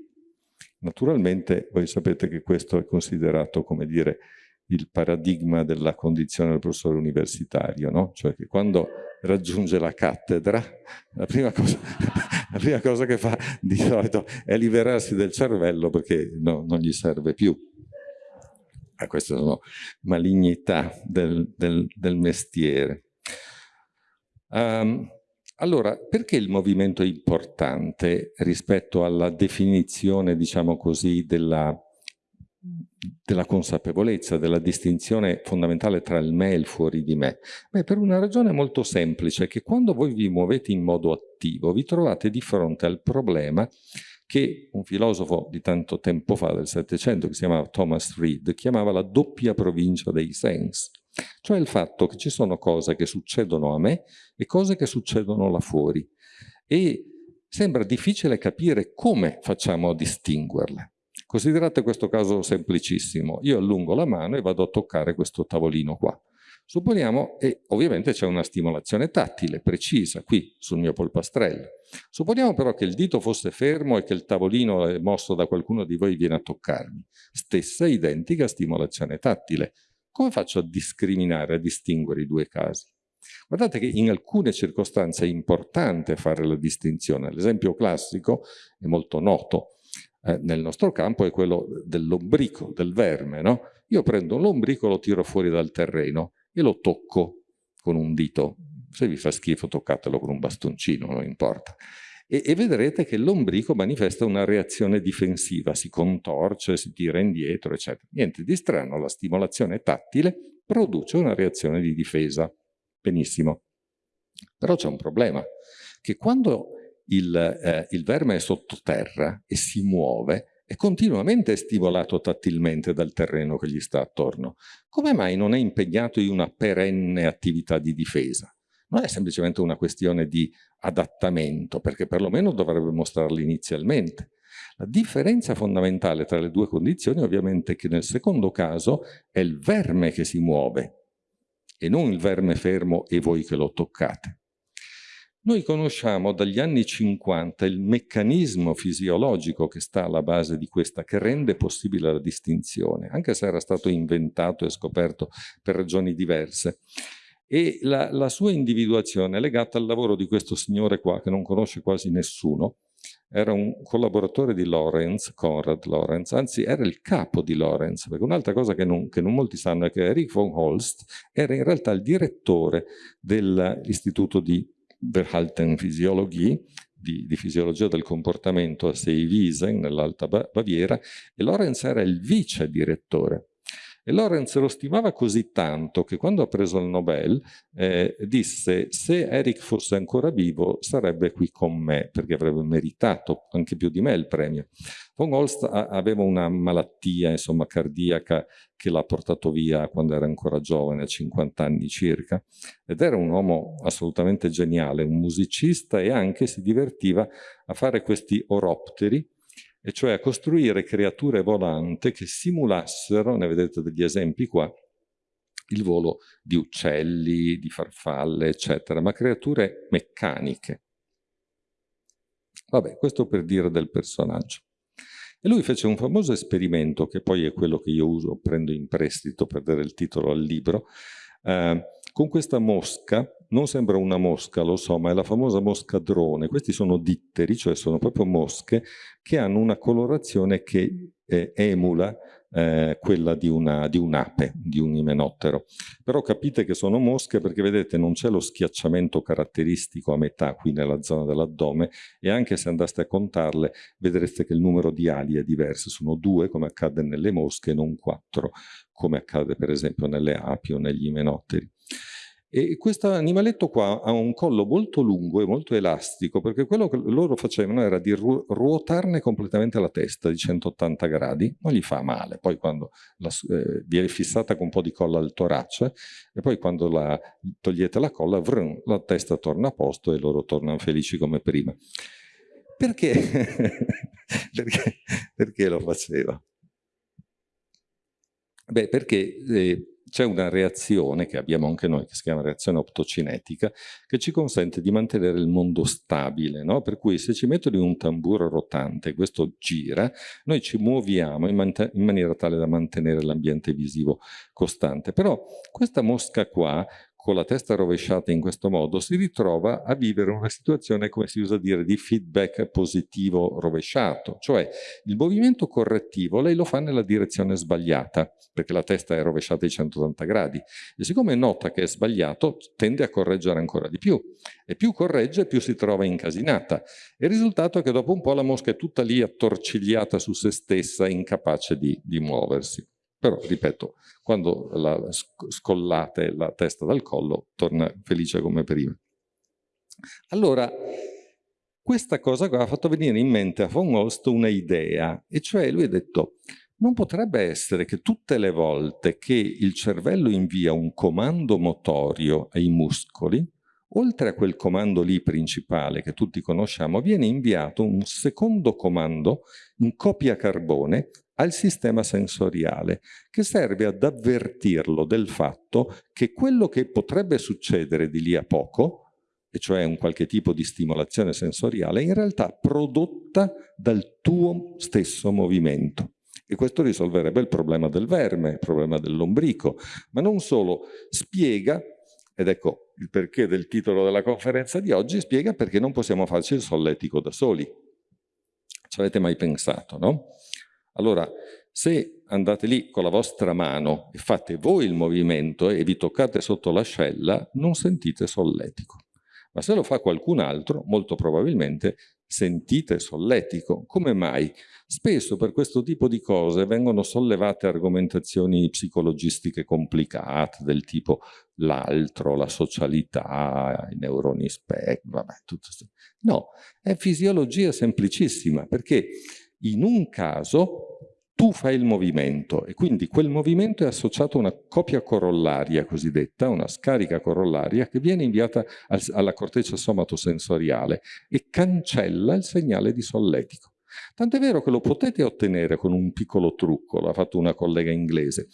[SPEAKER 1] Naturalmente voi sapete che questo è considerato, come dire, il paradigma della condizione del professore universitario, no? Cioè che quando raggiunge la cattedra, la prima cosa, *laughs* la prima cosa che fa di solito è liberarsi del cervello perché no, non gli serve più ah, queste sono malignità del, del, del mestiere. Um, allora, perché il movimento è importante rispetto alla definizione, diciamo così, della, della consapevolezza, della distinzione fondamentale tra il me e il fuori di me? Beh, per una ragione molto semplice, che quando voi vi muovete in modo attivo, vi trovate di fronte al problema che un filosofo di tanto tempo fa, del Settecento, che si chiamava Thomas Reed, chiamava la doppia provincia dei sensi. Cioè il fatto che ci sono cose che succedono a me e cose che succedono là fuori. E sembra difficile capire come facciamo a distinguerle. Considerate questo caso semplicissimo. Io allungo la mano e vado a toccare questo tavolino qua. Supponiamo, e ovviamente c'è una stimolazione tattile precisa qui sul mio polpastrello. Supponiamo però che il dito fosse fermo e che il tavolino è mosso da qualcuno di voi viene a toccarmi. Stessa identica stimolazione tattile. Come faccio a discriminare, a distinguere i due casi? Guardate che in alcune circostanze è importante fare la distinzione. L'esempio classico è molto noto eh, nel nostro campo, è quello dell'ombrico, del verme. No? Io prendo un lombrico, lo tiro fuori dal terreno e lo tocco con un dito. Se vi fa schifo toccatelo con un bastoncino, non importa. E, e vedrete che l'ombrico manifesta una reazione difensiva, si contorce, si tira indietro, eccetera. Niente di strano, la stimolazione tattile produce una reazione di difesa. Benissimo. Però c'è un problema, che quando il, eh, il verme è sottoterra e si muove, è continuamente stimolato tattilmente dal terreno che gli sta attorno. Come mai non è impegnato in una perenne attività di difesa? Non è semplicemente una questione di adattamento, perché perlomeno dovrebbe mostrarlo inizialmente. La differenza fondamentale tra le due condizioni ovviamente è che nel secondo caso è il verme che si muove e non il verme fermo e voi che lo toccate. Noi conosciamo dagli anni 50 il meccanismo fisiologico che sta alla base di questa, che rende possibile la distinzione, anche se era stato inventato e scoperto per ragioni diverse. E la, la sua individuazione è legata al lavoro di questo signore qua, che non conosce quasi nessuno, era un collaboratore di Lorenz, Konrad Lorenz, anzi era il capo di Lorenz, perché un'altra cosa che non, che non, molti sanno è che Erich von Holst era in realtà il direttore dell'istituto di Verhaltenphysiologie, di, di, fisiologia del comportamento a Seewiesen, nell'Alta Baviera, e Lorenz era il vice direttore. E Lorenz lo stimava così tanto che quando ha preso il Nobel eh, disse se Eric fosse ancora vivo sarebbe qui con me perché avrebbe meritato anche più di me il premio. Von Holst aveva una malattia insomma, cardiaca che l'ha portato via quando era ancora giovane, a 50 anni circa, ed era un uomo assolutamente geniale, un musicista e anche si divertiva a fare questi oropteri e cioè a costruire creature volanti che simulassero, ne vedete degli esempi qua, il volo di uccelli, di farfalle, eccetera, ma creature meccaniche. Vabbè, questo per dire del personaggio. E lui fece un famoso esperimento, che poi è quello che io uso, prendo in prestito per dare il titolo al libro, eh, con questa mosca, non sembra una mosca, lo so, ma è la famosa mosca drone. Questi sono ditteri, cioè sono proprio mosche che hanno una colorazione che eh, emula eh, quella di, una, di un'ape, di un imenottero. Però capite che sono mosche perché vedete non c'è lo schiacciamento caratteristico a metà qui nella zona dell'addome e anche se andaste a contarle vedrete che il numero di ali è diverso, sono due come accade nelle mosche non quattro come accade per esempio nelle api o negli imenotteri. E questo animaletto qua ha un collo molto lungo e molto elastico, perché quello che loro facevano era di ru ruotarne completamente la testa di 180 gradi, non gli fa male, poi quando la, eh, viene fissata con un po' di colla al torace, e poi quando la, togliete la colla, vrum, la testa torna a posto e loro tornano felici come prima. Perché? *laughs* perché? perché lo faceva? Beh, perché eh, c'è una reazione che abbiamo anche noi, che si chiama reazione optocinetica, che ci consente di mantenere il mondo stabile, no? per cui se ci mettono in un tamburo rotante questo gira, noi ci muoviamo in, man in maniera tale da mantenere l'ambiente visivo costante. Però questa mosca qua, con la testa rovesciata in questo modo si ritrova a vivere una situazione, come si usa dire, di feedback positivo rovesciato, cioè il movimento correttivo lei lo fa nella direzione sbagliata, perché la testa è rovesciata di 180 gradi, e siccome nota che è sbagliato tende a correggere ancora di più, e più corregge più si trova incasinata, e il risultato è che dopo un po' la mosca è tutta lì attorcigliata su se stessa, incapace di, di muoversi. Però, ripeto, quando la scollate la testa dal collo, torna felice come prima. Allora, questa cosa qua ha fatto venire in mente a von Holst una idea, e cioè lui ha detto, non potrebbe essere che tutte le volte che il cervello invia un comando motorio ai muscoli, oltre a quel comando lì principale che tutti conosciamo, viene inviato un secondo comando in copia carbone al sistema sensoriale, che serve ad avvertirlo del fatto che quello che potrebbe succedere di lì a poco, e cioè un qualche tipo di stimolazione sensoriale, è in realtà prodotta dal tuo stesso movimento. E questo risolverebbe il problema del verme, il problema dell'ombrico, ma non solo, spiega, ed ecco il perché del titolo della conferenza di oggi, spiega perché non possiamo farci il solletico da soli. Ci avete mai pensato, no? Allora, se andate lì con la vostra mano e fate voi il movimento e vi toccate sotto l'ascella, non sentite solletico. Ma se lo fa qualcun altro, molto probabilmente sentite solletico. Come mai? Spesso per questo tipo di cose vengono sollevate argomentazioni psicologistiche complicate, del tipo l'altro, la socialità, i neuroni spec, vabbè, tutto No, è fisiologia semplicissima, perché in un caso tu fai il movimento e quindi quel movimento è associato a una copia corollaria cosiddetta, una scarica corollaria che viene inviata alla corteccia somatosensoriale e cancella il segnale di solletico. Tant'è vero che lo potete ottenere con un piccolo trucco, l'ha fatto una collega inglese.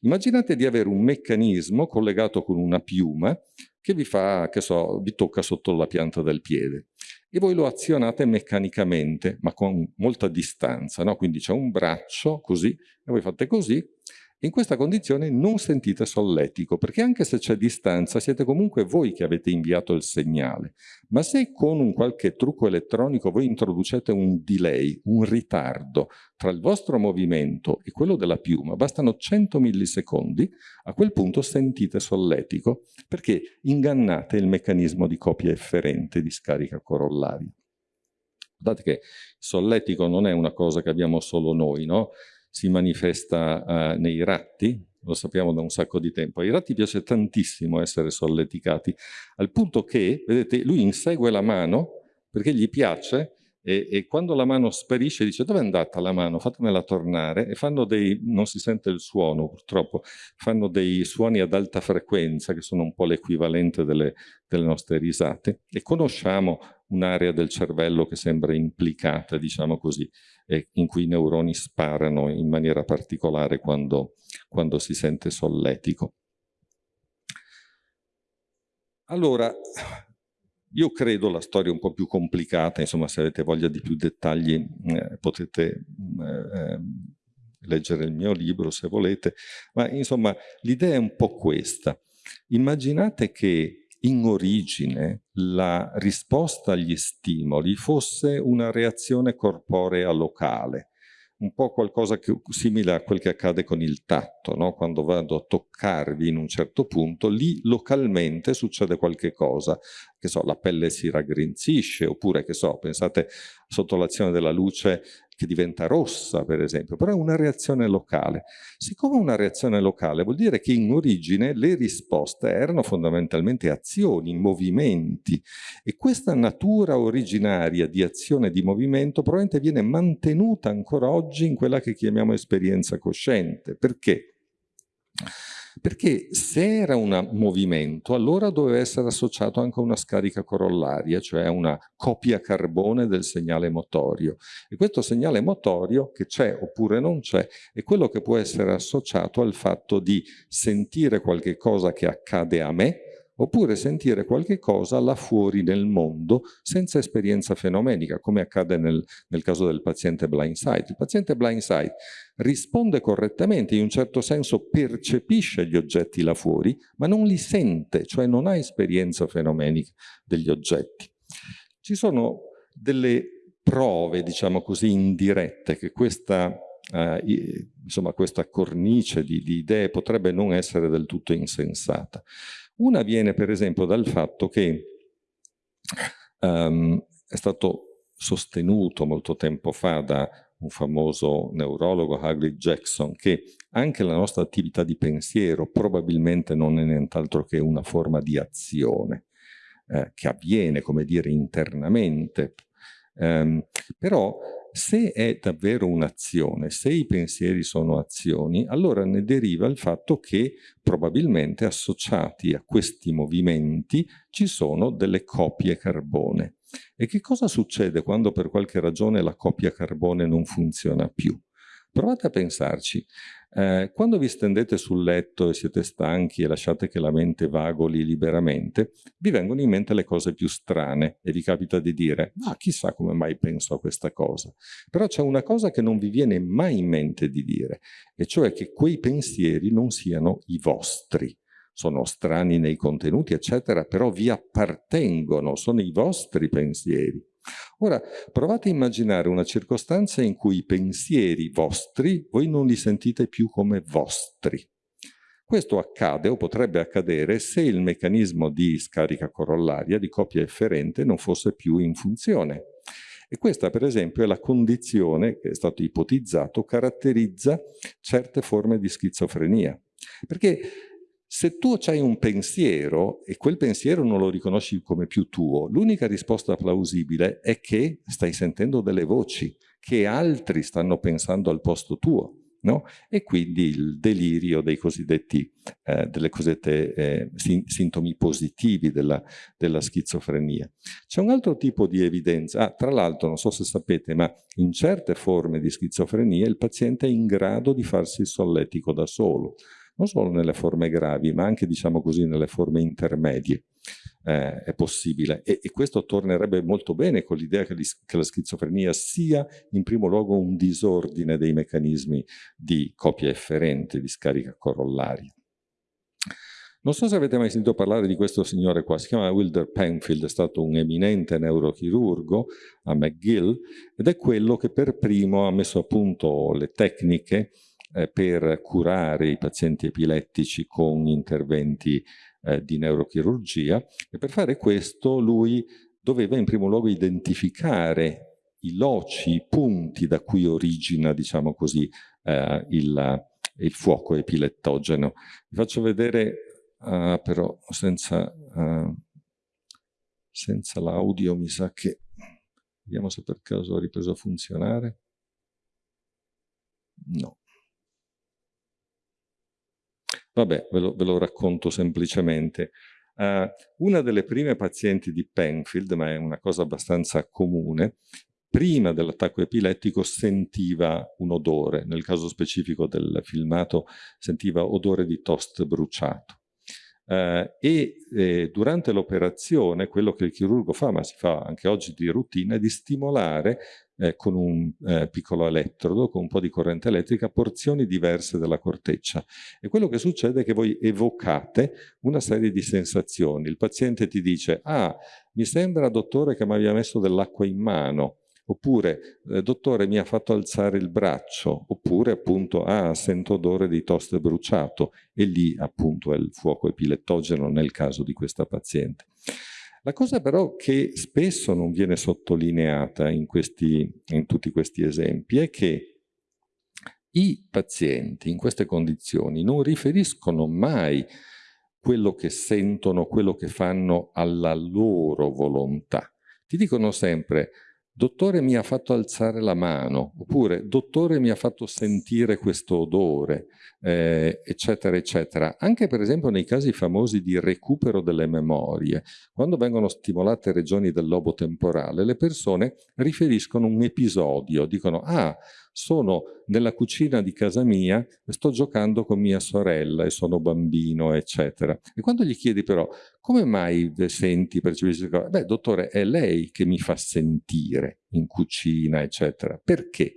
[SPEAKER 1] Immaginate di avere un meccanismo collegato con una piuma che vi fa, che so, vi tocca sotto la pianta del piede e voi lo azionate meccanicamente, ma con molta distanza, no? Quindi c'è un braccio così, e voi fate così, in questa condizione non sentite solletico, perché anche se c'è distanza siete comunque voi che avete inviato il segnale. Ma se con un qualche trucco elettronico voi introducete un delay, un ritardo tra il vostro movimento e quello della piuma, bastano 100 millisecondi, a quel punto sentite solletico, perché ingannate il meccanismo di copia efferente di scarica corollaria. Guardate che solletico non è una cosa che abbiamo solo noi, no? Si manifesta uh, nei ratti, lo sappiamo da un sacco di tempo. Ai ratti piace tantissimo essere solleticati, al punto che, vedete, lui insegue la mano perché gli piace e, e, quando la mano sparisce dice dove è andata la mano, fatemela tornare. E fanno dei, non si sente il suono purtroppo, fanno dei suoni ad alta frequenza che sono un po' l'equivalente delle, delle nostre risate. E conosciamo un'area del cervello che sembra implicata, diciamo così, in cui i neuroni sparano in maniera particolare quando, quando si sente solletico. Allora, io credo la storia un po' più complicata, insomma se avete voglia di più dettagli eh, potete eh, leggere il mio libro se volete, ma insomma l'idea è un po' questa. Immaginate che in origine la risposta agli stimoli fosse una reazione corporea locale, un po' qualcosa che, simile a quel che accade con il tatto, no? quando vado a toccarvi in un certo punto, lì localmente succede qualche cosa, che so, la pelle si raggrinzisce, oppure, che so, pensate sotto l'azione della luce che diventa rossa, per esempio, però è una reazione locale. Siccome una reazione locale, vuol dire che in origine le risposte erano fondamentalmente azioni, movimenti, e questa natura originaria di azione e di movimento probabilmente viene mantenuta ancora oggi in quella che chiamiamo esperienza cosciente. Perché? Perché se era un movimento, allora doveva essere associato anche a una scarica corollaria, cioè a una copia carbone del segnale motorio. E questo segnale motorio, che c'è oppure non c'è, è quello che può essere associato al fatto di sentire qualche cosa che accade a me, oppure sentire qualche cosa là fuori nel mondo senza esperienza fenomenica, come accade nel, nel caso del paziente blindsight. Il paziente blindsight risponde correttamente, in un certo senso percepisce gli oggetti là fuori, ma non li sente, cioè non ha esperienza fenomenica degli oggetti. Ci sono delle prove, diciamo così, indirette che questa Uh, insomma, questa cornice di, di, idee potrebbe non essere del tutto insensata. Una viene per esempio dal fatto che um, è stato sostenuto molto tempo fa da un famoso neurologo, Hagley Jackson, che anche la nostra attività di pensiero probabilmente non è nient'altro che una forma di azione eh, che avviene, come dire, internamente. Um, però se è davvero un'azione, se i pensieri sono azioni, allora ne deriva il fatto che probabilmente associati a questi movimenti ci sono delle copie carbone. E che cosa succede quando per qualche ragione la copia carbone non funziona più? Provate a pensarci. Eh, quando vi stendete sul letto e siete stanchi e lasciate che la mente vagoli liberamente, vi vengono in mente le cose più strane e vi capita di dire ah, chissà come mai penso a questa cosa. Però c'è una cosa che non vi viene mai in mente di dire, e cioè che quei pensieri non siano i vostri sono strani nei contenuti, eccetera, però vi appartengono, sono i vostri pensieri. Ora, provate a immaginare una circostanza in cui i pensieri vostri voi non li sentite più come vostri. Questo accade o potrebbe accadere se il meccanismo di scarica corollaria, di copia efferente, non fosse più in funzione. E questa, per esempio, è la condizione che è stato ipotizzato, caratterizza certe forme di schizofrenia. Perché se tu hai un pensiero e quel pensiero non lo riconosci come più tuo, l'unica risposta plausibile è che stai sentendo delle voci, che altri stanno pensando al posto tuo. no? e quindi il delirio dei cosiddetti, eh, delle cosiddette eh, sintomi positivi della, della schizofrenia. C'è un altro tipo di evidenza, ah, tra l'altro non so se sapete, ma in certe forme di schizofrenia il paziente è in grado di farsi il solletico da solo, non solo nelle forme gravi, ma anche, diciamo così, nelle forme intermedie. Eh, è possibile e, e, questo tornerebbe molto bene con l'idea che, che, la schizofrenia sia in primo luogo un disordine dei meccanismi di copia efferente, di scarica corollaria. Non so se avete mai sentito parlare di questo signore qua, si chiama Wilder Penfield, è stato un eminente neurochirurgo a McGill ed è quello che per primo ha messo a punto le tecniche eh, per curare i pazienti epilettici con interventi eh, di neurochirurgia e per fare questo lui doveva in primo luogo identificare i loci, i punti da cui origina, diciamo così, eh, il, il, fuoco epilettogeno. Vi faccio vedere, uh, però senza, uh, senza l'audio mi sa che... Vediamo se per caso ha ripreso a funzionare. No. Vabbè, ve lo, ve lo racconto semplicemente. Uh, una delle prime pazienti di Penfield, ma è una cosa abbastanza comune, prima dell'attacco epilettico sentiva un odore, nel caso specifico del filmato sentiva odore di toast bruciato. Uh, e eh, durante l'operazione quello che il chirurgo fa, ma si fa anche oggi di routine, è di stimolare eh, con un eh, piccolo elettrodo, con un po' di corrente elettrica, porzioni diverse della corteccia. E quello che succede è che voi evocate una serie di sensazioni. Il paziente ti dice, ah, mi sembra, dottore, che mi abbia messo dell'acqua in mano, oppure eh, dottore mi ha fatto alzare il braccio, oppure appunto ah sento odore di toast bruciato e lì appunto è il fuoco epilettogeno nel caso di questa paziente. La cosa però che spesso non viene sottolineata in, questi, in tutti questi esempi è che i pazienti in queste condizioni non riferiscono mai quello che sentono, quello che fanno alla loro volontà. Ti dicono sempre dottore mi ha fatto alzare la mano, oppure dottore mi ha fatto sentire questo odore, eh, eccetera, eccetera. Anche per esempio nei casi famosi di recupero delle memorie, quando vengono stimolate regioni del lobo temporale, le persone riferiscono un episodio, dicono ah, sono nella cucina di casa mia sto giocando con mia sorella e sono bambino, eccetera. E quando gli chiedi però, come mai senti, percepisci? Beh, dottore, è lei che mi fa sentire in cucina, eccetera. Perché?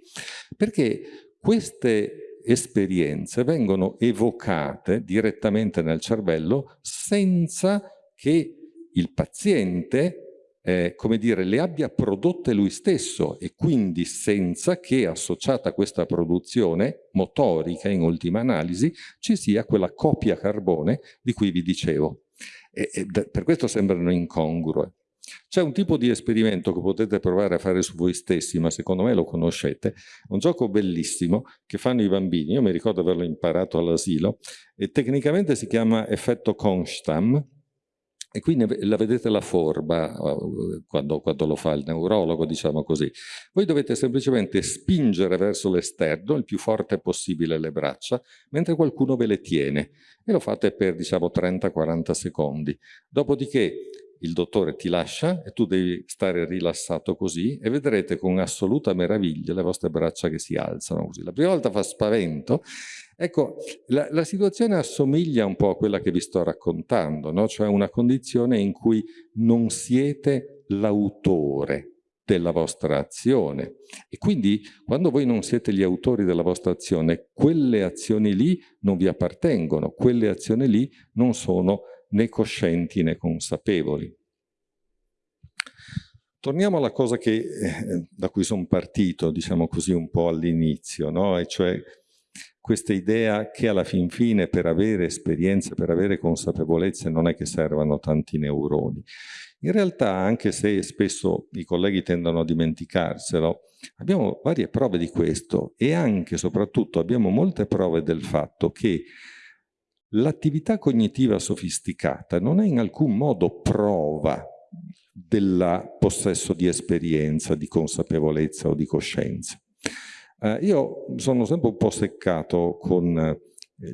[SPEAKER 1] Perché queste esperienze vengono evocate direttamente nel cervello senza che il paziente eh, come dire, le abbia prodotte lui stesso e quindi senza che associata a questa produzione motorica in ultima analisi ci sia quella copia carbone di cui vi dicevo. E, e per questo sembrano incongrue. C'è un tipo di esperimento che potete provare a fare su voi stessi, ma secondo me lo conoscete, un gioco bellissimo che fanno i bambini, io mi ricordo averlo imparato all'asilo, e tecnicamente si chiama effetto Constam, e qui la vedete la forma uh, quando, quando, lo fa il neurologo, diciamo così. Voi dovete semplicemente spingere verso l'esterno il più forte possibile le braccia, mentre qualcuno ve le tiene. E lo fate per, diciamo, 30-40 secondi. Dopodiché il dottore ti lascia e tu devi stare rilassato così e vedrete con assoluta meraviglia le vostre braccia che si alzano così. La prima volta fa spavento. Ecco, la, la situazione assomiglia un po' a quella che vi sto raccontando, no? cioè una condizione in cui non siete l'autore della vostra azione e quindi quando voi non siete gli autori della vostra azione quelle azioni lì non vi appartengono, quelle azioni lì non sono né coscienti né consapevoli. Torniamo alla cosa che, eh, da cui sono partito, diciamo così, un po' all'inizio, no? e cioè questa idea che alla fin fine per avere esperienze, per avere consapevolezze non è che servano tanti neuroni. In realtà, anche se spesso i colleghi tendono a dimenticarselo, abbiamo varie prove di questo e anche e soprattutto abbiamo molte prove del fatto che L'attività cognitiva sofisticata non è in alcun modo prova del possesso di esperienza, di consapevolezza o di coscienza. Eh, io sono sempre un po' seccato con eh,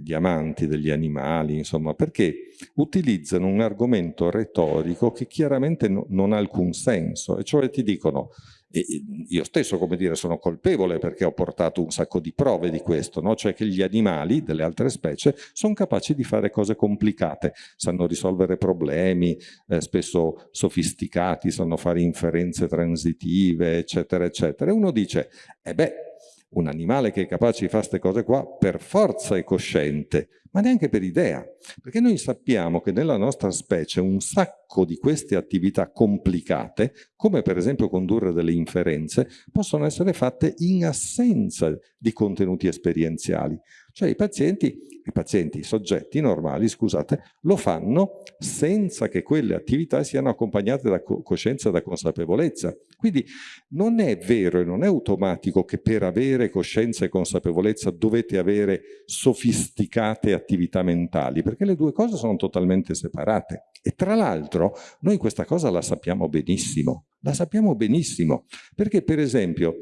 [SPEAKER 1] gli amanti degli animali, insomma, perché utilizzano un argomento retorico che chiaramente no, non ha alcun senso, e cioè ti dicono e io stesso, come dire, sono colpevole perché ho portato un sacco di prove di questo, no? cioè che gli animali delle altre specie sono capaci di fare cose complicate, sanno risolvere problemi, eh, spesso sofisticati, sanno fare inferenze transitive, eccetera, eccetera. E uno dice, eh beh, un animale che è capace di fare queste cose qua per forza è cosciente, ma neanche per idea, perché noi sappiamo che nella nostra specie un sacco di queste attività complicate, come per esempio condurre delle inferenze, possono essere fatte in assenza di contenuti esperienziali. Cioè i pazienti, i pazienti, i soggetti normali, scusate, lo fanno senza che quelle attività siano accompagnate da coscienza e da consapevolezza. Quindi non è vero e non è automatico che per avere coscienza e consapevolezza dovete avere sofisticate attività mentali, perché le due cose sono totalmente separate. E tra l'altro noi questa cosa la sappiamo benissimo, la sappiamo benissimo, perché per esempio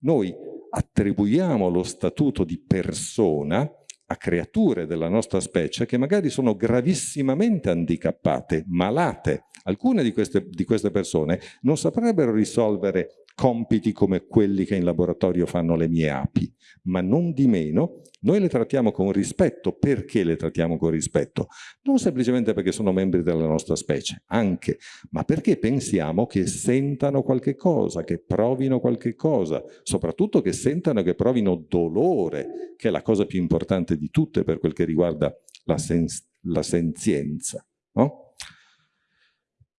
[SPEAKER 1] noi attribuiamo lo statuto di persona a creature della nostra specie che magari sono gravissimamente handicappate, malate. Alcune di queste, di queste persone non saprebbero risolvere compiti come quelli che in laboratorio fanno le mie api, ma non di meno noi le trattiamo con rispetto. Perché le trattiamo con rispetto? Non semplicemente perché sono membri della nostra specie, anche, ma perché pensiamo che sentano qualche cosa, che provino qualche cosa, soprattutto che sentano e che provino dolore, che è la cosa più importante di tutte per quel che riguarda la, sen la senzienza. No?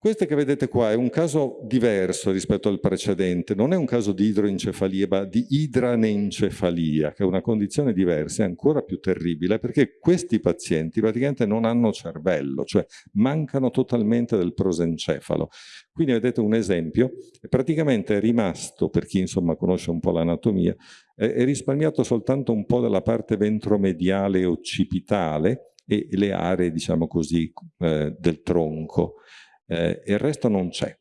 [SPEAKER 1] Questo che vedete qua è un caso diverso rispetto al precedente, non è un caso di idroencefalia, ma di idranencefalia, che è una condizione diversa e ancora più terribile, perché questi pazienti praticamente non hanno cervello, cioè mancano totalmente del prosencefalo. Quindi vedete un esempio, praticamente è rimasto, per chi insomma conosce un po' l'anatomia, è risparmiato soltanto un po' della parte ventromediale occipitale e le aree, diciamo così, eh, del tronco eh, il resto non c'è.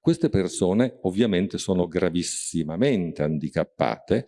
[SPEAKER 1] Queste persone ovviamente sono gravissimamente handicappate,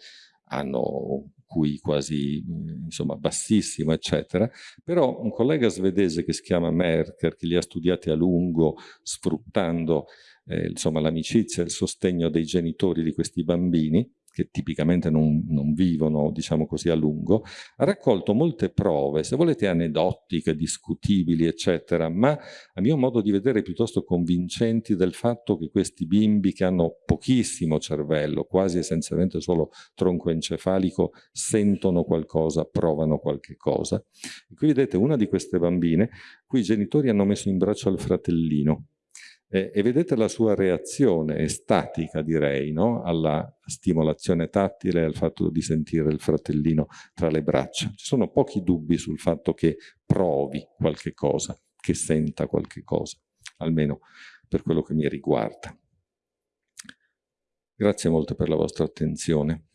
[SPEAKER 1] hanno QI quasi insomma, bassissimo, eccetera, però un collega svedese che si chiama Merker, che li ha studiati a lungo sfruttando eh, l'amicizia e il sostegno dei genitori di questi bambini, che tipicamente non, non, vivono, diciamo così, a lungo, ha raccolto molte prove, se volete aneddotiche, discutibili, eccetera, ma a mio modo di vedere piuttosto convincenti del fatto che questi bimbi che hanno pochissimo cervello, quasi essenzialmente solo tronco encefalico, sentono qualcosa, provano qualche cosa. E qui vedete una di queste bambine, cui i genitori hanno messo in braccio al fratellino, e, e vedete la sua reazione estatica, direi, no? alla stimolazione tattile e al fatto di sentire il fratellino tra le braccia. Ci sono pochi dubbi sul fatto che provi qualche cosa, che senta qualche cosa, almeno per quello che mi riguarda. Grazie molto per la vostra attenzione.